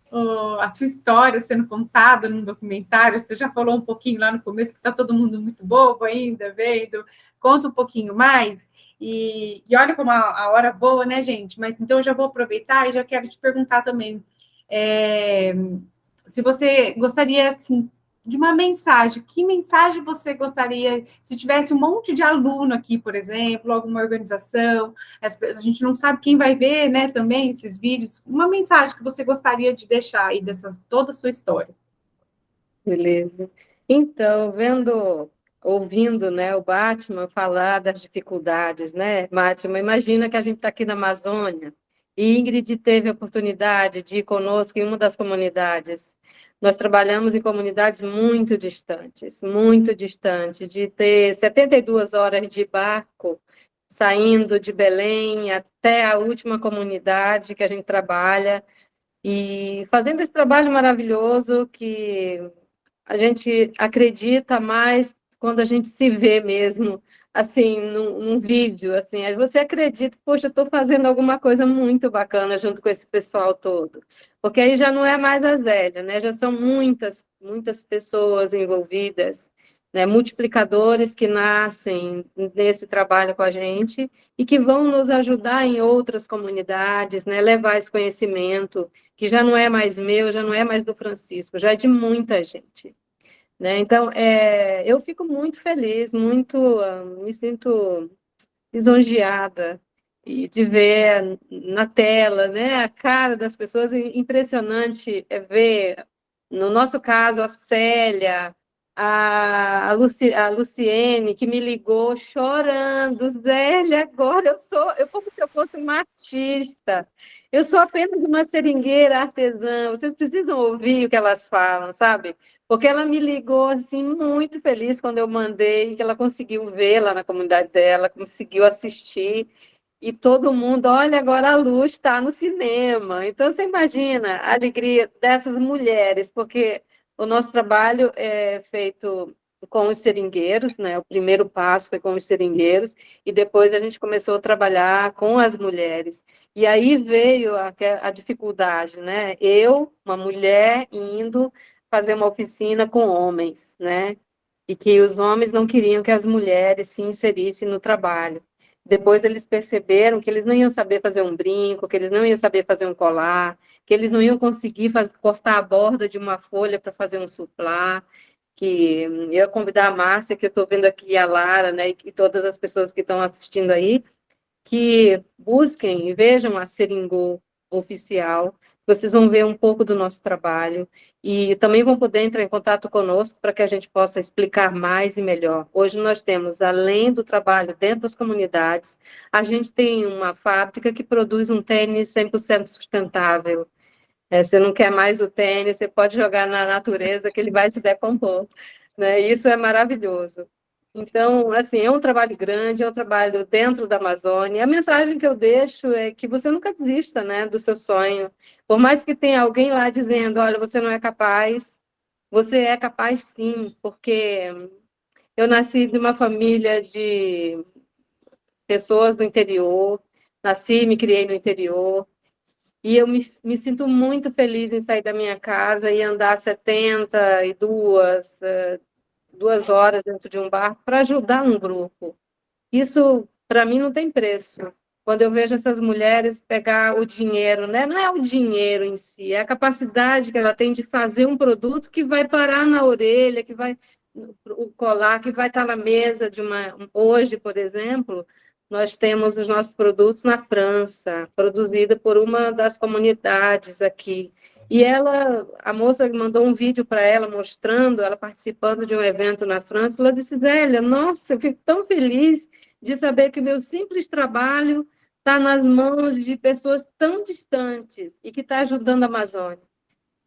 oh, a sua história sendo contada num documentário. Você já falou um pouquinho lá no começo que está todo mundo muito bobo ainda, vendo. Conta um pouquinho mais. E, e olha como a, a hora boa, né, gente? Mas então eu já vou aproveitar e já quero te perguntar também é, se você gostaria, assim, de uma mensagem, que mensagem você gostaria, se tivesse um monte de aluno aqui, por exemplo, alguma organização, a gente não sabe quem vai ver, né, também esses vídeos, uma mensagem que você gostaria de deixar aí dessa toda a sua história. Beleza. Então, vendo, ouvindo, né, o Batman falar das dificuldades, né, Batman, imagina que a gente está aqui na Amazônia, E Ingrid teve a oportunidade de ir conosco em uma das comunidades. Nós trabalhamos em comunidades muito distantes, muito distantes, de ter 72 horas de barco saindo de Belém até a última comunidade que a gente trabalha, e fazendo esse trabalho maravilhoso que a gente acredita mais quando a gente se vê mesmo, assim, num, num vídeo, assim, você acredita, poxa, eu estou fazendo alguma coisa muito bacana junto com esse pessoal todo, porque aí já não é mais a Zélia, né, já são muitas, muitas pessoas envolvidas, né, multiplicadores que nascem nesse trabalho com a gente e que vão nos ajudar em outras comunidades, né, levar esse conhecimento, que já não é mais meu, já não é mais do Francisco, já é de muita gente. Né? Então, é, eu fico muito feliz, muito, uh, me sinto lisonjeada e de ver na tela, né, a cara das pessoas, impressionante é ver, no nosso caso, a Célia, a, a, Luci, a Luciene, que me ligou chorando, Zélia, agora eu sou, eu como se eu fosse uma artista, eu sou apenas uma seringueira artesã, vocês precisam ouvir o que elas falam, sabe? Porque ela me ligou, assim, muito feliz quando eu mandei, que ela conseguiu ver lá na comunidade dela, conseguiu assistir, e todo mundo, olha, agora a luz está no cinema. Então, você imagina a alegria dessas mulheres, porque o nosso trabalho é feito com os seringueiros, né? O primeiro passo foi com os seringueiros e depois a gente começou a trabalhar com as mulheres. E aí veio a, a dificuldade, né? Eu, uma mulher, indo fazer uma oficina com homens, né? E que os homens não queriam que as mulheres se inserissem no trabalho. Depois eles perceberam que eles não iam saber fazer um brinco, que eles não iam saber fazer um colar, que eles não iam conseguir fazer, cortar a borda de uma folha para fazer um suplá, que eu convidar a Márcia, que eu estou vendo aqui, a Lara, né, e todas as pessoas que estão assistindo aí, que busquem e vejam a Seringô oficial, vocês vão ver um pouco do nosso trabalho e também vão poder entrar em contato conosco para que a gente possa explicar mais e melhor. Hoje nós temos, além do trabalho dentro das comunidades, a gente tem uma fábrica que produz um tênis 100% sustentável. É, você não quer mais o tênis, você pode jogar na natureza que ele vai se decompor. Né? Isso é maravilhoso. Então, assim, é um trabalho grande, é um trabalho dentro da Amazônia. A mensagem que eu deixo é que você nunca desista, né, do seu sonho. Por mais que tenha alguém lá dizendo, olha, você não é capaz, você é capaz sim, porque eu nasci de uma família de pessoas do interior, nasci e me criei no interior, e eu me, me sinto muito feliz em sair da minha casa e andar 72, duas horas dentro de um barco para ajudar um grupo. Isso, para mim, não tem preço. Quando eu vejo essas mulheres pegar o dinheiro, né? não é o dinheiro em si, é a capacidade que ela tem de fazer um produto que vai parar na orelha, que vai o colar, que vai estar na mesa de uma... Hoje, por exemplo, nós temos os nossos produtos na França, produzida por uma das comunidades aqui. E ela, a moça mandou um vídeo para ela mostrando, ela participando de um evento na França, ela disse, Zélia, nossa, eu fico tão feliz de saber que meu simples trabalho está nas mãos de pessoas tão distantes e que está ajudando a Amazônia.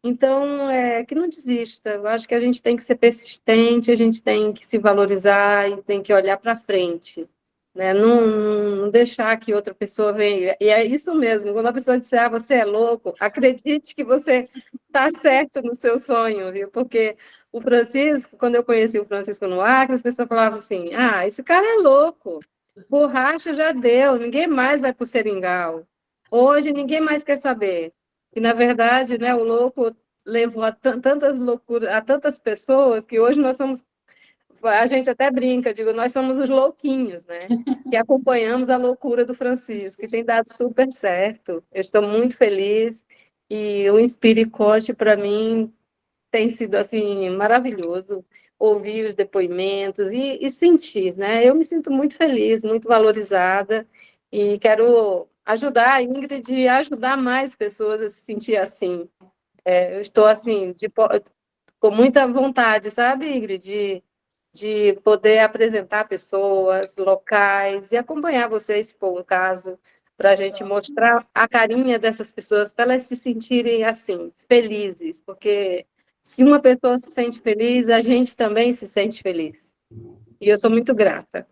Então, é, que não desista, eu acho que a gente tem que ser persistente, a gente tem que se valorizar e tem que olhar para frente né? Não, não, deixar que outra pessoa venha. E é isso mesmo, quando a pessoa disser, ah, você é louco, acredite que você está certo no seu sonho, viu? Porque o Francisco, quando eu conheci o Francisco no Acre, as pessoas falavam assim, ah, esse cara é louco, borracha já deu, ninguém mais vai para o Seringal. Hoje ninguém mais quer saber. E, na verdade, né, o louco levou a tantas loucuras, a tantas pessoas, que hoje nós somos a gente até brinca, digo, nós somos os louquinhos, né? Que acompanhamos a loucura do Francisco, que tem dado super certo. Eu estou muito feliz e o Inspire Coach, para mim, tem sido, assim, maravilhoso ouvir os depoimentos e, e, sentir, né? Eu me sinto muito feliz, muito valorizada e quero ajudar a Ingrid a ajudar mais pessoas a se sentir assim. É, eu estou, assim, de, com muita vontade, sabe, Ingrid, de de poder apresentar pessoas, locais, e acompanhar vocês, se for um caso, para a gente mostrar a carinha dessas pessoas, para elas se sentirem assim, felizes, porque se uma pessoa se sente feliz, a gente também se sente feliz. E eu sou muito grata.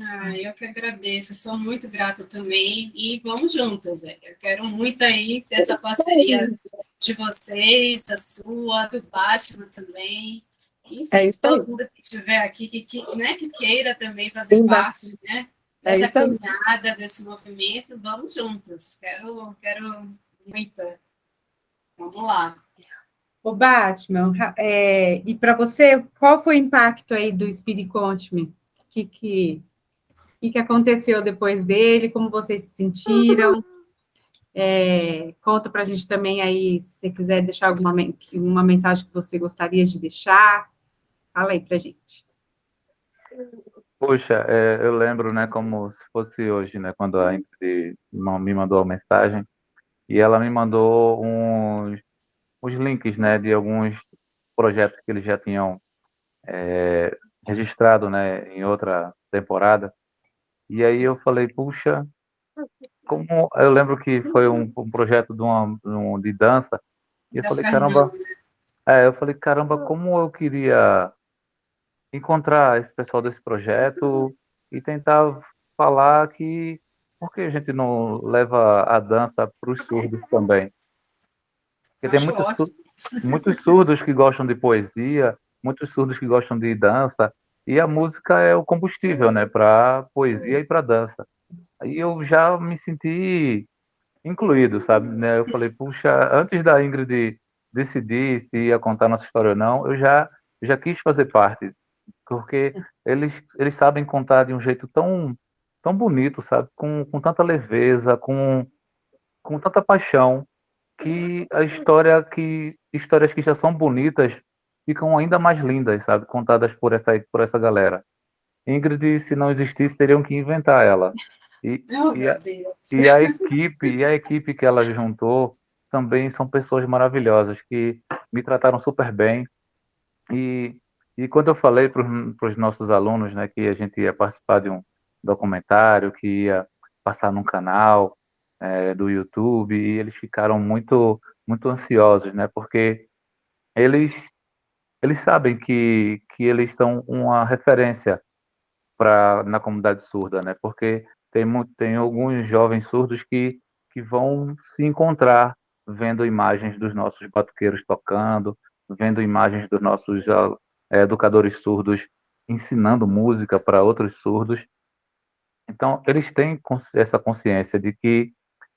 Ah, eu que agradeço, sou muito grata também, e vamos juntas, eu quero muito aí dessa parceria de vocês, da sua, do Batman também, enfim, é isso todo aí. mundo que estiver aqui, que, que, né, que queira também fazer Sim, parte, né, é dessa é caminhada, desse movimento, vamos juntas, quero, quero muito, vamos lá. O Batman, é, e para você, qual foi o impacto aí do Spirit Conte Me? Que, que o que aconteceu depois dele, como vocês se sentiram. É, conta para a gente também aí, se você quiser deixar alguma uma mensagem que você gostaria de deixar. Fala aí para a gente. Puxa, é, eu lembro, né, como se fosse hoje, né, quando a Ingrid me mandou a mensagem, e ela me mandou uns, uns links, né, de alguns projetos que eles já tinham é, registrado, né, em outra temporada, e aí eu falei, puxa, como eu lembro que foi um, um projeto de, uma, um, de dança, e eu da falei, caramba, é, eu falei, caramba, como eu queria encontrar esse pessoal desse projeto e tentar falar que por que a gente não leva a dança para os surdos também? Porque tem muitos, muitos surdos que gostam de poesia, muitos surdos que gostam de dança, e a música é o combustível, né, para poesia e para dança. Aí eu já me senti incluído, sabe? Né? Eu falei, puxa, antes da Ingrid decidir se ia contar nossa história ou não, eu já já quis fazer parte, porque eles eles sabem contar de um jeito tão tão bonito, sabe? Com, com tanta leveza, com com tanta paixão, que a história que histórias que já são bonitas ficam ainda mais lindas, sabe? Contadas por essa, por essa galera. Ingrid, se não existisse, teriam que inventar ela. E, oh, e, a, e, a, equipe, e a equipe que ela juntou também são pessoas maravilhosas que me trataram super bem. E, e quando eu falei para os nossos alunos, né, que a gente ia participar de um documentário, que ia passar num canal é, do YouTube, e eles ficaram muito muito ansiosos, né, porque eles eles sabem que, que eles são uma referência para na comunidade surda, né? Porque tem, tem alguns jovens surdos que, que vão se encontrar vendo imagens dos nossos batuqueiros tocando, vendo imagens dos nossos educadores surdos ensinando música para outros surdos. Então, eles têm essa consciência de que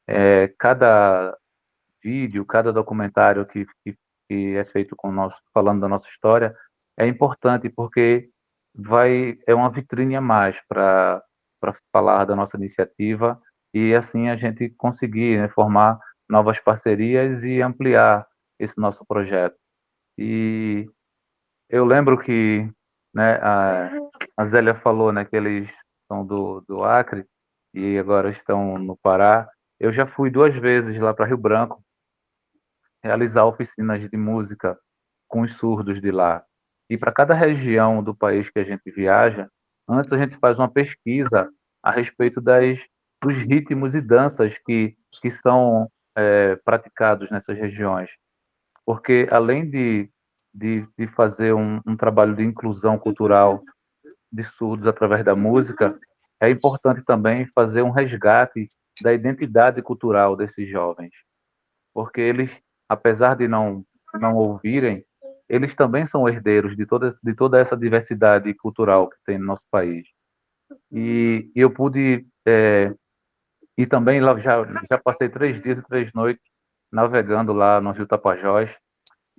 é, cada vídeo, cada documentário que, que que é feito com nós, falando da nossa história, é importante porque vai é uma vitrine a mais para para falar da nossa iniciativa e assim a gente conseguir né, formar novas parcerias e ampliar esse nosso projeto. E eu lembro que né, a, a Zélia falou né, que eles são do, do Acre e agora estão no Pará. Eu já fui duas vezes lá para Rio Branco realizar oficinas de música com os surdos de lá. E para cada região do país que a gente viaja, antes a gente faz uma pesquisa a respeito das, dos ritmos e danças que, que são é, praticados nessas regiões. Porque além de, de, de fazer um, um trabalho de inclusão cultural de surdos através da música, é importante também fazer um resgate da identidade cultural desses jovens, porque eles apesar de não não ouvirem, eles também são herdeiros de toda de toda essa diversidade cultural que tem no nosso país. E, e eu pude é, e também lá já já passei três dias e três noites navegando lá no Rio Tapajós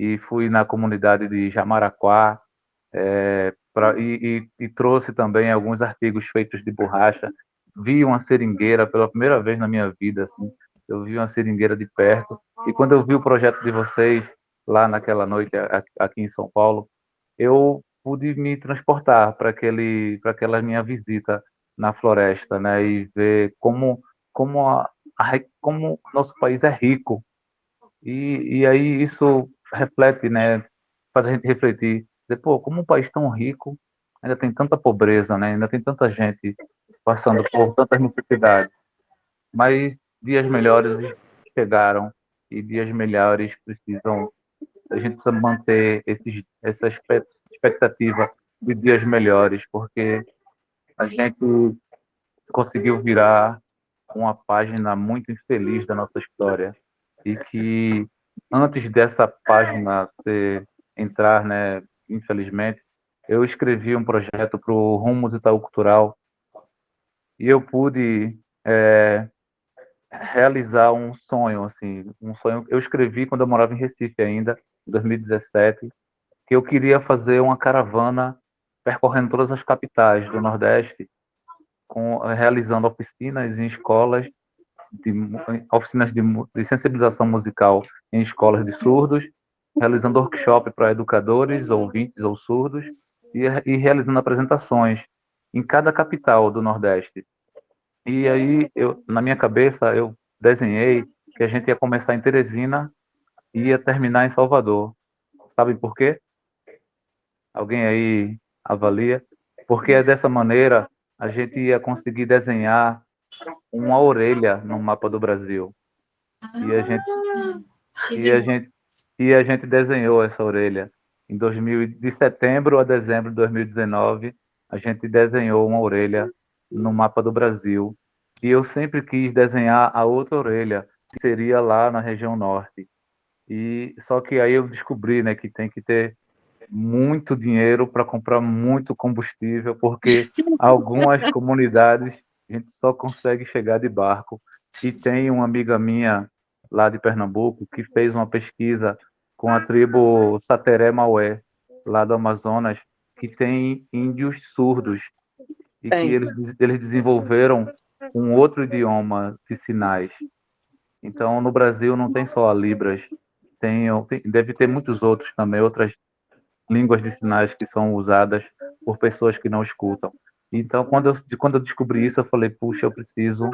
e fui na comunidade de Jamaraquá é, pra, e, e, e, trouxe também alguns artigos feitos de borracha. Vi uma seringueira pela primeira vez na minha vida, assim, eu vi uma seringueira de perto, e quando eu vi o projeto de vocês lá naquela noite aqui em São Paulo, eu pude me transportar para aquele para aquela minha visita na floresta, né, e ver como como a, a como nosso país é rico. E, e aí isso reflete, né, faz a gente refletir, dizer, pô, como um país tão rico ainda tem tanta pobreza, né, ainda tem tanta gente passando por tantas necessidades. mas dias melhores chegaram e dias melhores precisam a gente precisa manter esses, essa expectativa de dias melhores, porque a gente conseguiu virar uma página muito infeliz da nossa história e que antes dessa página ser, entrar, né, infelizmente, eu escrevi um projeto para o Rumos Itaú Cultural e eu pude é, realizar um sonho, assim, um sonho. Eu escrevi quando eu morava em Recife ainda, em 2017, que eu queria fazer uma caravana percorrendo todas as capitais do Nordeste, com, realizando oficinas em escolas, de, oficinas de, de sensibilização musical em escolas de surdos, realizando workshop para educadores, ouvintes ou surdos, e, e realizando apresentações em cada capital do Nordeste. E aí, eu, na minha cabeça, eu desenhei que a gente ia começar em Teresina e ia terminar em Salvador. Sabem por quê? Alguém aí avalia? Porque é dessa maneira a gente ia conseguir desenhar uma orelha no mapa do Brasil. E a gente, ah, e a gente, e a gente desenhou essa orelha. Em 2000, de setembro a dezembro de 2019, a gente desenhou uma orelha no mapa do Brasil. E eu sempre quis desenhar a outra orelha, que seria lá na região norte. E só que aí eu descobri, né, que tem que ter muito dinheiro para comprar muito combustível, porque algumas comunidades a gente só consegue chegar de barco. E tem uma amiga minha lá de Pernambuco que fez uma pesquisa com a tribo Sateré Maué, lá do Amazonas, que tem índios surdos e que eles, eles desenvolveram um outro idioma de sinais. Então, no Brasil não tem só a Libras, tem, tem, deve ter muitos outros também, outras línguas de sinais que são usadas por pessoas que não escutam. Então, quando eu, quando eu descobri isso, eu falei, puxa, eu preciso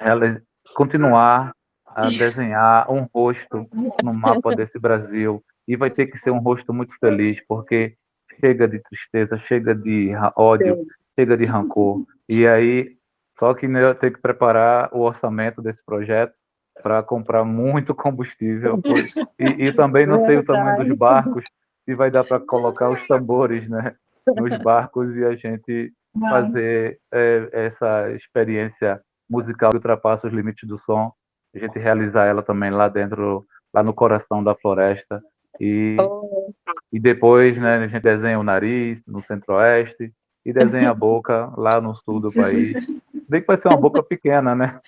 ela, continuar a desenhar um rosto no mapa desse Brasil. E vai ter que ser um rosto muito feliz, porque chega de tristeza, chega de ódio, chega de rancor. E aí, só que eu tenho que preparar o orçamento desse projeto para comprar muito combustível. E, e também não sei o tamanho dos barcos, se vai dar para colocar os tambores né, nos barcos e a gente fazer é, essa experiência musical que ultrapassa os limites do som, a gente realizar ela também lá dentro, lá no coração da floresta. E, oh. e depois né, a gente desenha o nariz no centro-oeste e desenha a boca lá no sul do país. Bem que vai ser uma boca pequena, né?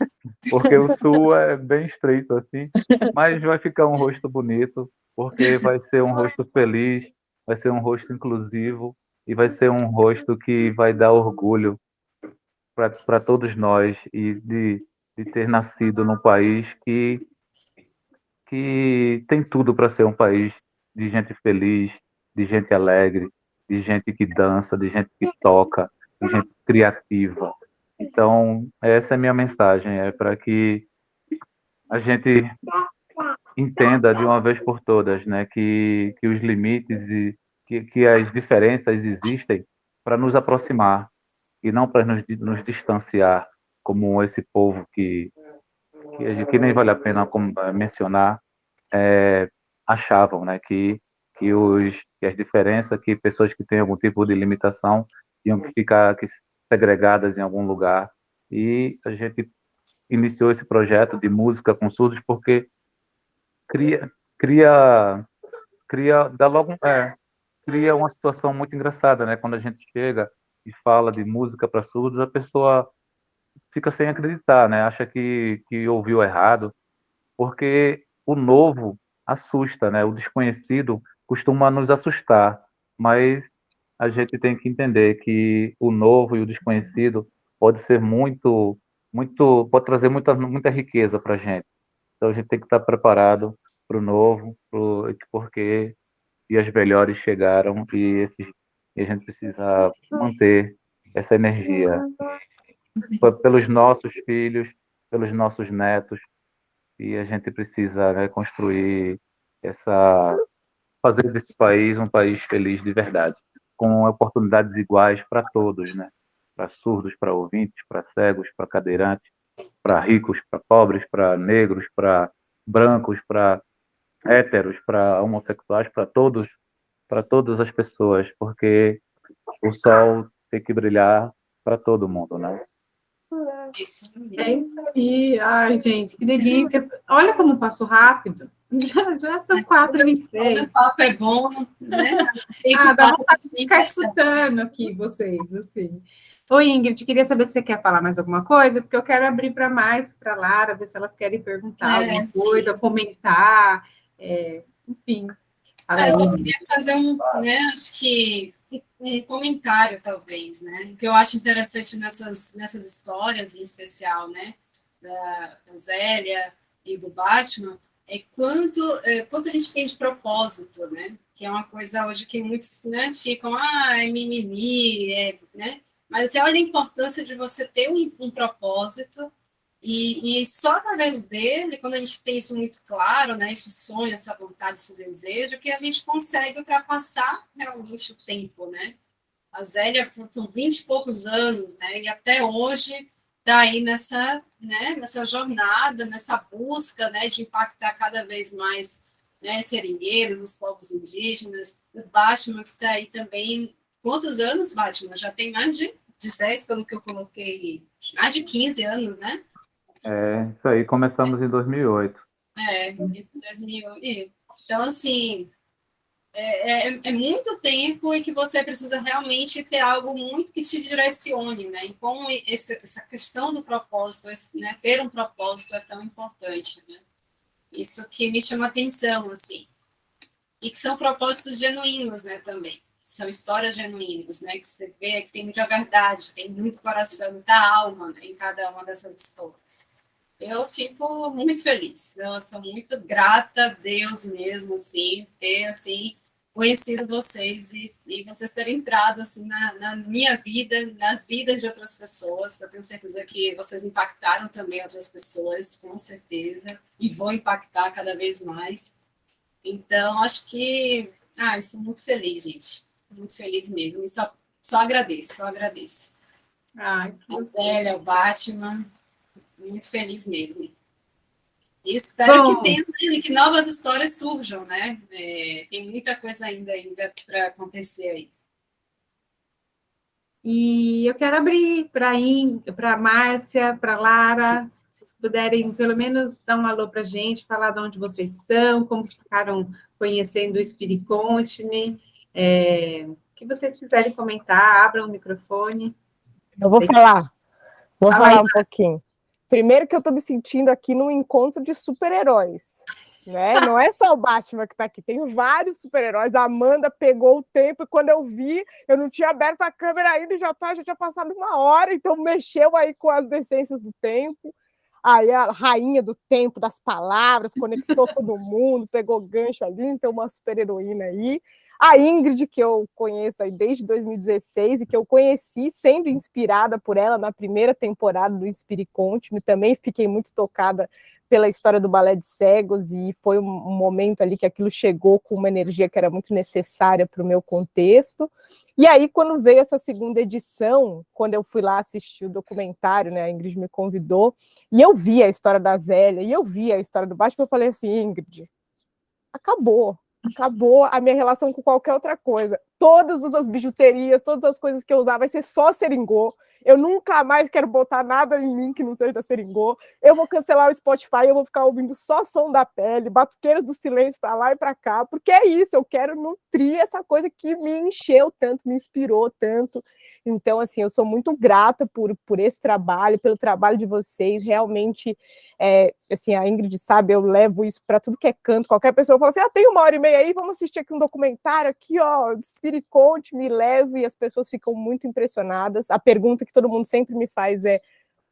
Porque o sul é bem estreito assim, mas vai ficar um rosto bonito, porque vai ser um rosto feliz, vai ser um rosto inclusivo e vai ser um rosto que vai dar orgulho para todos nós e de, de ter nascido num país que, que tem tudo para ser um país de gente feliz, de gente alegre, de gente que dança, de gente que toca, de gente criativa. Então, essa é a minha mensagem, é para que a gente entenda de uma vez por todas, né, que, que os limites e que, que as diferenças existem para nos aproximar e não para nos, nos distanciar, como esse povo que, que, que nem vale a pena eh, mencionar, é, achavam, né, que, que, os, que as diferenças, que pessoas que têm algum tipo de limitação tinham que ficar que, segregadas em algum lugar. E a gente iniciou esse projeto de música com surdos porque cria, cria, cria, dá logo, é, cria uma situação muito engraçada, né? Quando a gente chega e fala de música para surdos, a pessoa fica sem acreditar, né? Acha que, que ouviu errado, porque o novo assusta, né? O desconhecido costuma nos assustar, mas a gente tem que entender que o novo e o desconhecido pode ser muito, muito, pode trazer muita, muita riqueza para a gente. Então a gente tem que estar preparado para o novo, pro, porque e as melhores chegaram e, esses, e a gente precisa manter essa energia pelos nossos filhos, pelos nossos netos e a gente precisa né, construir essa fazer desse país um país feliz de verdade, com oportunidades iguais para todos, né? Para surdos, para ouvintes, para cegos, para cadeirantes, para ricos, para pobres, para negros, para brancos, para héteros, para homossexuais, para todos, para todas as pessoas, porque o sol tem que brilhar para todo mundo, né? É isso aí. Ai, gente, que delícia. Olha como passou rápido. Já, já são 4h26. O papo é bom, né? ah, dá vontade de ficar escutando aqui vocês, assim. Oi, Ingrid, queria saber se você quer falar mais alguma coisa, porque eu quero abrir para mais, para Lara, ver se elas querem perguntar é, alguma coisa, sim. comentar, é, enfim. Ah, eu só queria fazer um, né, acho que um comentário, talvez, né? O que eu acho interessante nessas, nessas histórias, em especial, né, da, da Zélia e do Batman, é quanto, é, quanto a gente tem de propósito, né? Que é uma coisa hoje que muitos né, ficam, ah, é mimimi, é, né? Mas você olha a importância de você ter um, um propósito e, e, só através dele, quando a gente tem isso muito claro, né, esse sonho, essa vontade, esse desejo, que a gente consegue ultrapassar realmente o tempo, né? A Zélia são 20 e poucos anos, né? E até hoje está aí nessa, né, nessa jornada, nessa busca, né, de impactar cada vez mais, né, seringueiros, os povos indígenas, o Batman que está aí também. Quantos anos, Batman? Já tem mais de, de 10, pelo que eu coloquei, mais de 15 anos, né? É, isso aí, começamos em 2008. É, em 2008. Então, assim, é, é, é, muito tempo em que você precisa realmente ter algo muito que te direcione, né? E como esse, essa questão do propósito, esse, né, ter um propósito é tão importante, né? Isso que me chama atenção, assim. E que são propósitos genuínos, né, também. São histórias genuínas, né? Que você vê que tem muita verdade, tem muito coração, muita alma né, em cada uma dessas histórias eu fico muito feliz. Eu sou muito grata a Deus mesmo, assim, ter, assim, conhecido vocês e, e vocês terem entrado, assim, na, na, minha vida, nas vidas de outras pessoas, que eu tenho certeza que vocês impactaram também outras pessoas, com certeza, e vão impactar cada vez mais. Então, acho que, ah, sou muito feliz, gente, muito feliz mesmo, e só, só agradeço, só agradeço. Ai, a Zélia, o Batman, muito feliz mesmo. E espero Bom, que tenha, né, que novas histórias surjam, né? É, tem muita coisa ainda, ainda para acontecer aí. E eu quero abrir para a Márcia, para a Lara, se vocês puderem pelo menos dar um alô para a gente, falar de onde vocês são, como ficaram conhecendo o Spirit Conte-me, é, o que vocês quiserem comentar, abram o microfone. Eu vou falar, vou Fala falar um pouquinho. Primeiro que eu estou me sentindo aqui num encontro de super-heróis. Né? Não é só o Batman que está aqui, tem vários super-heróis. A Amanda pegou o tempo e quando eu vi, eu não tinha aberto a câmera ainda e já, tá, já tinha passado uma hora, então mexeu aí com as essências do tempo. Aí a rainha do tempo, das palavras, conectou todo mundo, pegou gancho ali, então uma super-heroína aí. A Ingrid, que eu conheço aí desde 2016 e que eu conheci sendo inspirada por ela na primeira temporada do Spirit Conte, também fiquei muito tocada pela história do balé de cegos e foi um momento ali que aquilo chegou com uma energia que era muito necessária para o meu contexto. E aí, quando veio essa segunda edição, quando eu fui lá assistir o documentário, né, a Ingrid me convidou, e eu vi a história da Zélia, e eu vi a história do Batman, eu falei assim, Ingrid, acabou, acabou a minha relação com qualquer outra coisa. Todas as bijuterias, todas as coisas que eu usar vai ser só seringô. Eu nunca mais quero botar nada em mim que não seja da seringô. Eu vou cancelar o Spotify, eu vou ficar ouvindo só som da pele, batuqueiras do silêncio para lá e para cá, porque é isso, eu quero nutrir essa coisa que me encheu tanto, me inspirou tanto. Então, assim, eu sou muito grata por, por esse trabalho, pelo trabalho de vocês. Realmente, é, assim, a Ingrid sabe, eu levo isso para tudo que é canto. Qualquer pessoa fala assim: ah, tem uma hora e meia aí, vamos assistir aqui um documentário aqui, ó, Spirit Conte, me leve, e as pessoas ficam muito impressionadas. A pergunta que todo mundo sempre me faz é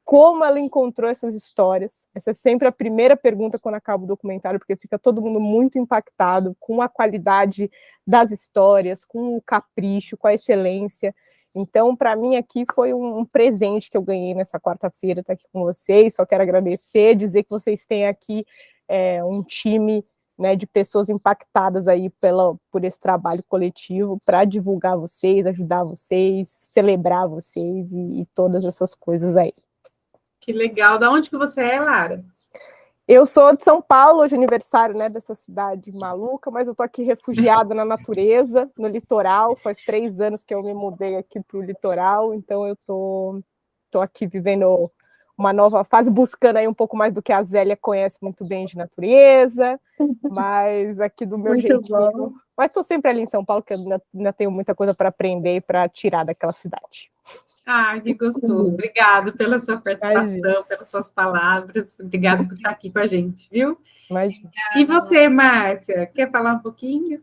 como ela encontrou essas histórias. Essa é sempre a primeira pergunta quando acaba o documentário, porque fica todo mundo muito impactado com a qualidade das histórias, com o capricho, com a excelência. Então, para mim, aqui foi um presente que eu ganhei nessa quarta-feira, estar tá aqui com vocês. Só quero agradecer, dizer que vocês têm aqui é, um time né, de pessoas impactadas aí pela, por esse trabalho coletivo para divulgar vocês, ajudar vocês, celebrar vocês e, e todas essas coisas aí. Que legal. Da onde que você é, Lara? Eu sou de São Paulo, hoje é aniversário né, dessa cidade maluca, mas eu tô aqui refugiada na natureza, no litoral. Faz três anos que eu me mudei aqui para o litoral, então eu tô, tô aqui vivendo uma nova fase, buscando aí um pouco mais do que a Zélia conhece muito bem de natureza, mas aqui do meu jeitinho. Mas estou sempre ali em São Paulo, que eu ainda, ainda tenho muita coisa para aprender e para tirar daquela cidade. Ah, que gostoso. Obrigado pela sua participação, Imagina. pelas suas palavras. Obrigada por estar aqui com a gente, viu? Imagina. E você, Márcia, quer falar um pouquinho?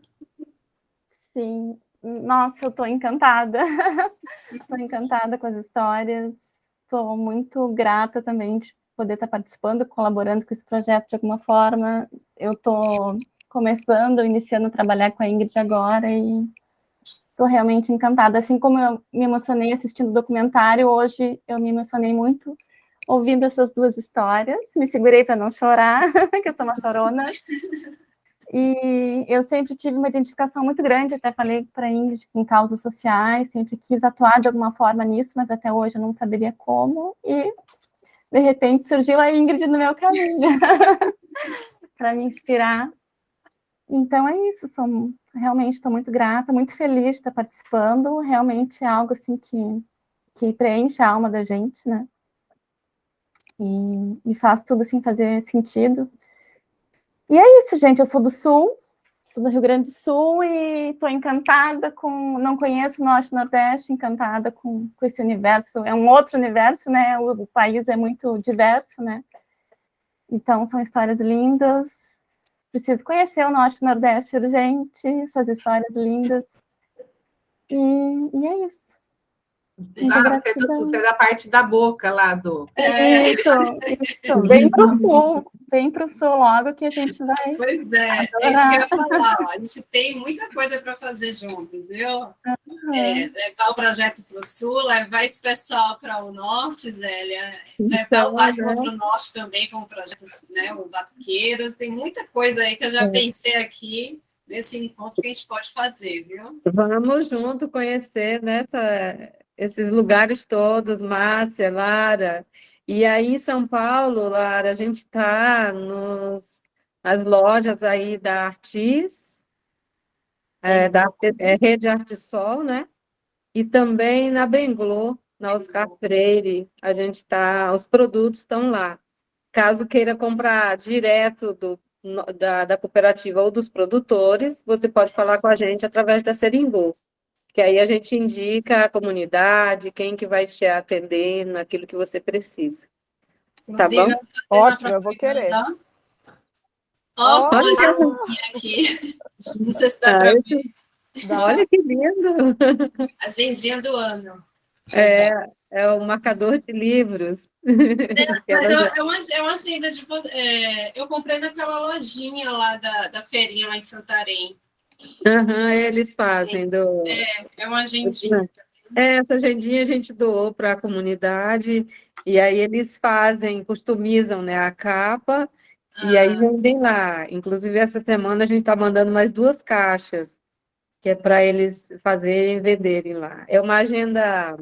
Sim. Nossa, eu estou encantada. Estou encantada com as histórias. Estou muito grata também de poder estar participando, colaborando com esse projeto de alguma forma. Eu estou começando, iniciando a trabalhar com a Ingrid agora e estou realmente encantada. Assim como eu me emocionei assistindo o documentário, hoje eu me emocionei muito ouvindo essas duas histórias. Me segurei para não chorar, que eu sou uma chorona. E eu sempre tive uma identificação muito grande, até falei para a Ingrid, com causas sociais, sempre quis atuar de alguma forma nisso, mas até hoje eu não saberia como. E, de repente, surgiu a Ingrid no meu caminho, para me inspirar então é isso, sou, realmente estou muito grata, muito feliz de estar participando, realmente é algo assim que, que preenche a alma da gente, né? E, e faz tudo assim fazer sentido. E é isso, gente, eu sou do Sul, sou do Rio Grande do Sul e estou encantada com, não conheço o Norte e Nordeste, encantada com, com esse universo, é um outro universo, né? O, o país é muito diverso, né? Então, são histórias lindas, Preciso conhecer o Norte e Nordeste urgente, essas histórias lindas. E, e é isso. É do sul, você é da parte da boca lá do. É, isso, isso. Bem para o sul, bem para o sul, logo que a gente vai. Pois é, é isso que eu ia falar. Ó. A gente tem muita coisa para fazer juntos, viu? Uhum. É, levar o projeto para o sul, levar esse pessoal para o norte, Zélia, levar então, o Batman para o norte também, com o projeto, né, o Batuqueiros. Tem muita coisa aí que eu já é. pensei aqui nesse encontro que a gente pode fazer, viu? Vamos junto conhecer nessa esses lugares todos, Márcia, Lara. E aí em São Paulo, Lara, a gente está nas lojas aí da Artis, é, da é, Rede Arte Sol, né? E também na Benglô, na Oscar Freire, a gente está, os produtos estão lá. Caso queira comprar direto do, da, da cooperativa ou dos produtores, você pode falar com a gente através da Seringô que aí a gente indica a comunidade, quem que vai te atender naquilo que você precisa. Tá bom? Ótimo, eu vou querer. Nossa, Olha. aqui. Não sei se dá para ver. Olha que lindo! Agendinha do ano. É, é o marcador de livros. É, mas uma, é uma agenda de. É, eu comprei naquela lojinha lá da, da feirinha lá em Santarém. Uhum, eles fazem do. É, é uma agendinha. É, essa agendinha a gente doou para a comunidade, e aí eles fazem, customizam né, a capa, ah. e aí vendem lá. Inclusive, essa semana a gente está mandando mais duas caixas, que é para eles fazerem e venderem lá. É uma agenda.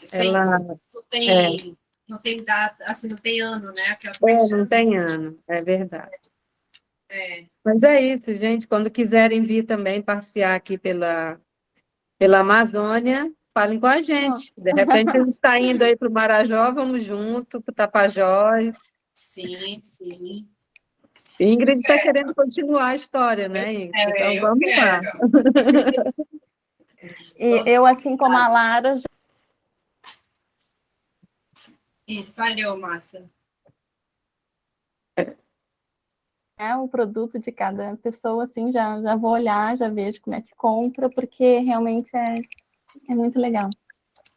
Sim, ela, não tem, é, não tem data, assim, não tem ano, né? é, não tem ano, é verdade. É. Mas é isso, gente. Quando quiserem vir também passear aqui pela, pela Amazônia, falem com a gente. De repente a gente está indo aí para o Marajó, vamos junto, para o Tapajós. Sim, sim. Ingrid está é. querendo continuar a história, né, Ingrid? Então vamos lá. e eu, assim como a Lara. Já... E falhou, Márcia é o produto de cada pessoa, assim, já, já vou olhar, já vejo como é que compra, porque realmente é, é muito legal.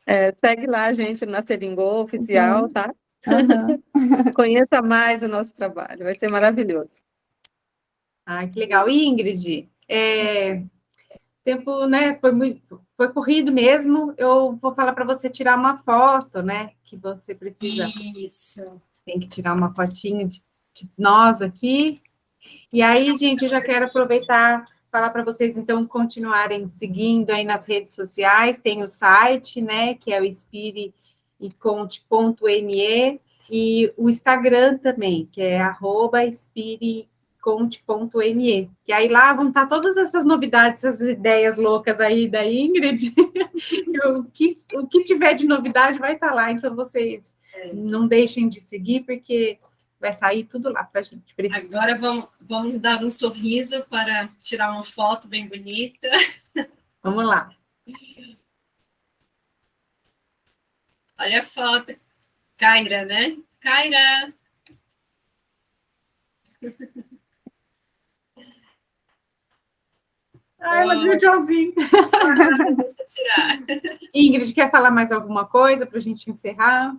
É, segue lá a gente na Seringô oficial, uhum. tá? Uhum. Conheça mais o nosso trabalho, vai ser maravilhoso. Ah, que legal. E Ingrid, é, tempo, né, foi muito, foi corrido mesmo, eu vou falar para você tirar uma foto, né, que você precisa. Isso. Tem que tirar uma fotinha de, de nós aqui, e aí, gente, eu já quero aproveitar falar para vocês, então, continuarem seguindo aí nas redes sociais, tem o site, né, que é o Inspire e e o Instagram também, que é arroba espiriconte.me, que aí lá vão estar todas essas novidades, essas ideias loucas aí da Ingrid, o, que, o que tiver de novidade vai estar lá, então vocês não deixem de seguir, porque vai sair tudo lá para a gente. Agora vamos, vamos dar um sorriso para tirar uma foto bem bonita. Vamos lá. Olha a foto. Kaira, né? Kaira! Ai, ela deu tchauzinho. Deixa eu tirar. Ingrid, quer falar mais alguma coisa para a gente encerrar?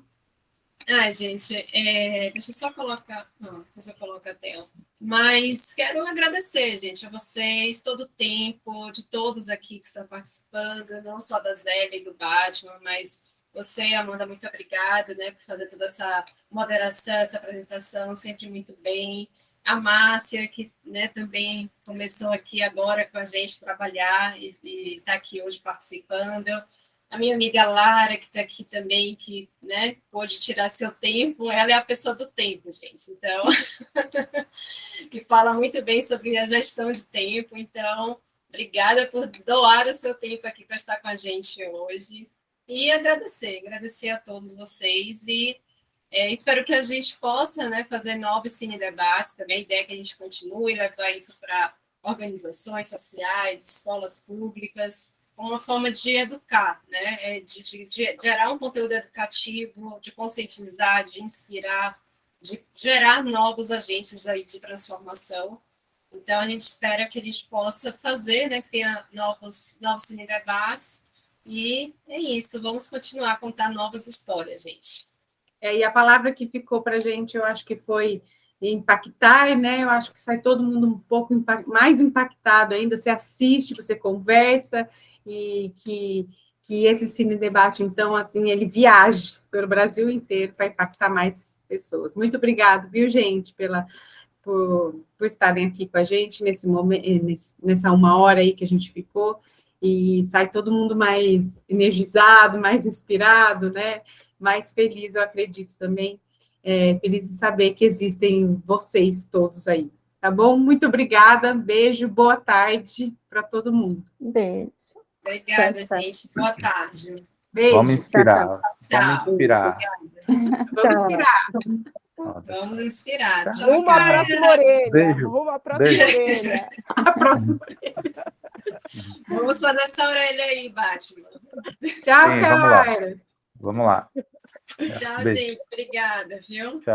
Ai, gente, é, deixa eu só colocar. Não, depois eu coloco a tela. Mas quero agradecer, gente, a vocês, todo o tempo, de todos aqui que estão participando, não só da Zélia e do Batman, mas você, Amanda, muito obrigada, né, por fazer toda essa moderação, essa apresentação, sempre muito bem. A Márcia, que né, também começou aqui agora com a gente trabalhar e está aqui hoje participando a minha amiga Lara, que está aqui também, que né, pôde tirar seu tempo, ela é a pessoa do tempo, gente. Então, que fala muito bem sobre a gestão de tempo. Então, obrigada por doar o seu tempo aqui para estar com a gente hoje. E agradecer, agradecer a todos vocês e é, espero que a gente possa né, fazer novos cine debates também. A ideia é que a gente continue levar isso para organizações sociais, escolas públicas, uma forma de educar, né? É de, de, de, gerar um conteúdo educativo, de conscientizar, de inspirar, de gerar novos agentes aí de transformação. Então, a gente espera que a gente possa fazer, né, que tenha novos, novos debates, e é isso, vamos continuar a contar novas histórias, gente. É, e a palavra que ficou para a gente, eu acho que foi impactar, né? Eu acho que sai todo mundo um pouco mais impactado ainda. Você assiste, você conversa, e que, que esse cine debate, então, assim, ele viaje pelo Brasil inteiro para impactar mais pessoas. Muito obrigado, viu, gente, pela, por, por estarem aqui com a gente nesse momento, nessa uma hora aí que a gente ficou, e sai todo mundo mais energizado, mais inspirado, né? Mais feliz, eu acredito também. É, feliz de saber que existem vocês todos aí. Tá bom? Muito obrigada, beijo, boa tarde para todo mundo. Beijo. Obrigada, gente. Boa tarde. Beijo. Vamos inspirar. Tchau. Vamos inspirar. Vamos inspirar. Vamos inspirar. Tchau, Rumo à cara. próxima orelha. Beijo. Rumo à próxima Beijo. orelha. A próxima. Vamos fazer essa orelha aí, Batman. Tchau, Sim, vamos lá. Vamos lá. Tchau, Beijo. gente. Obrigada, viu? Tchau.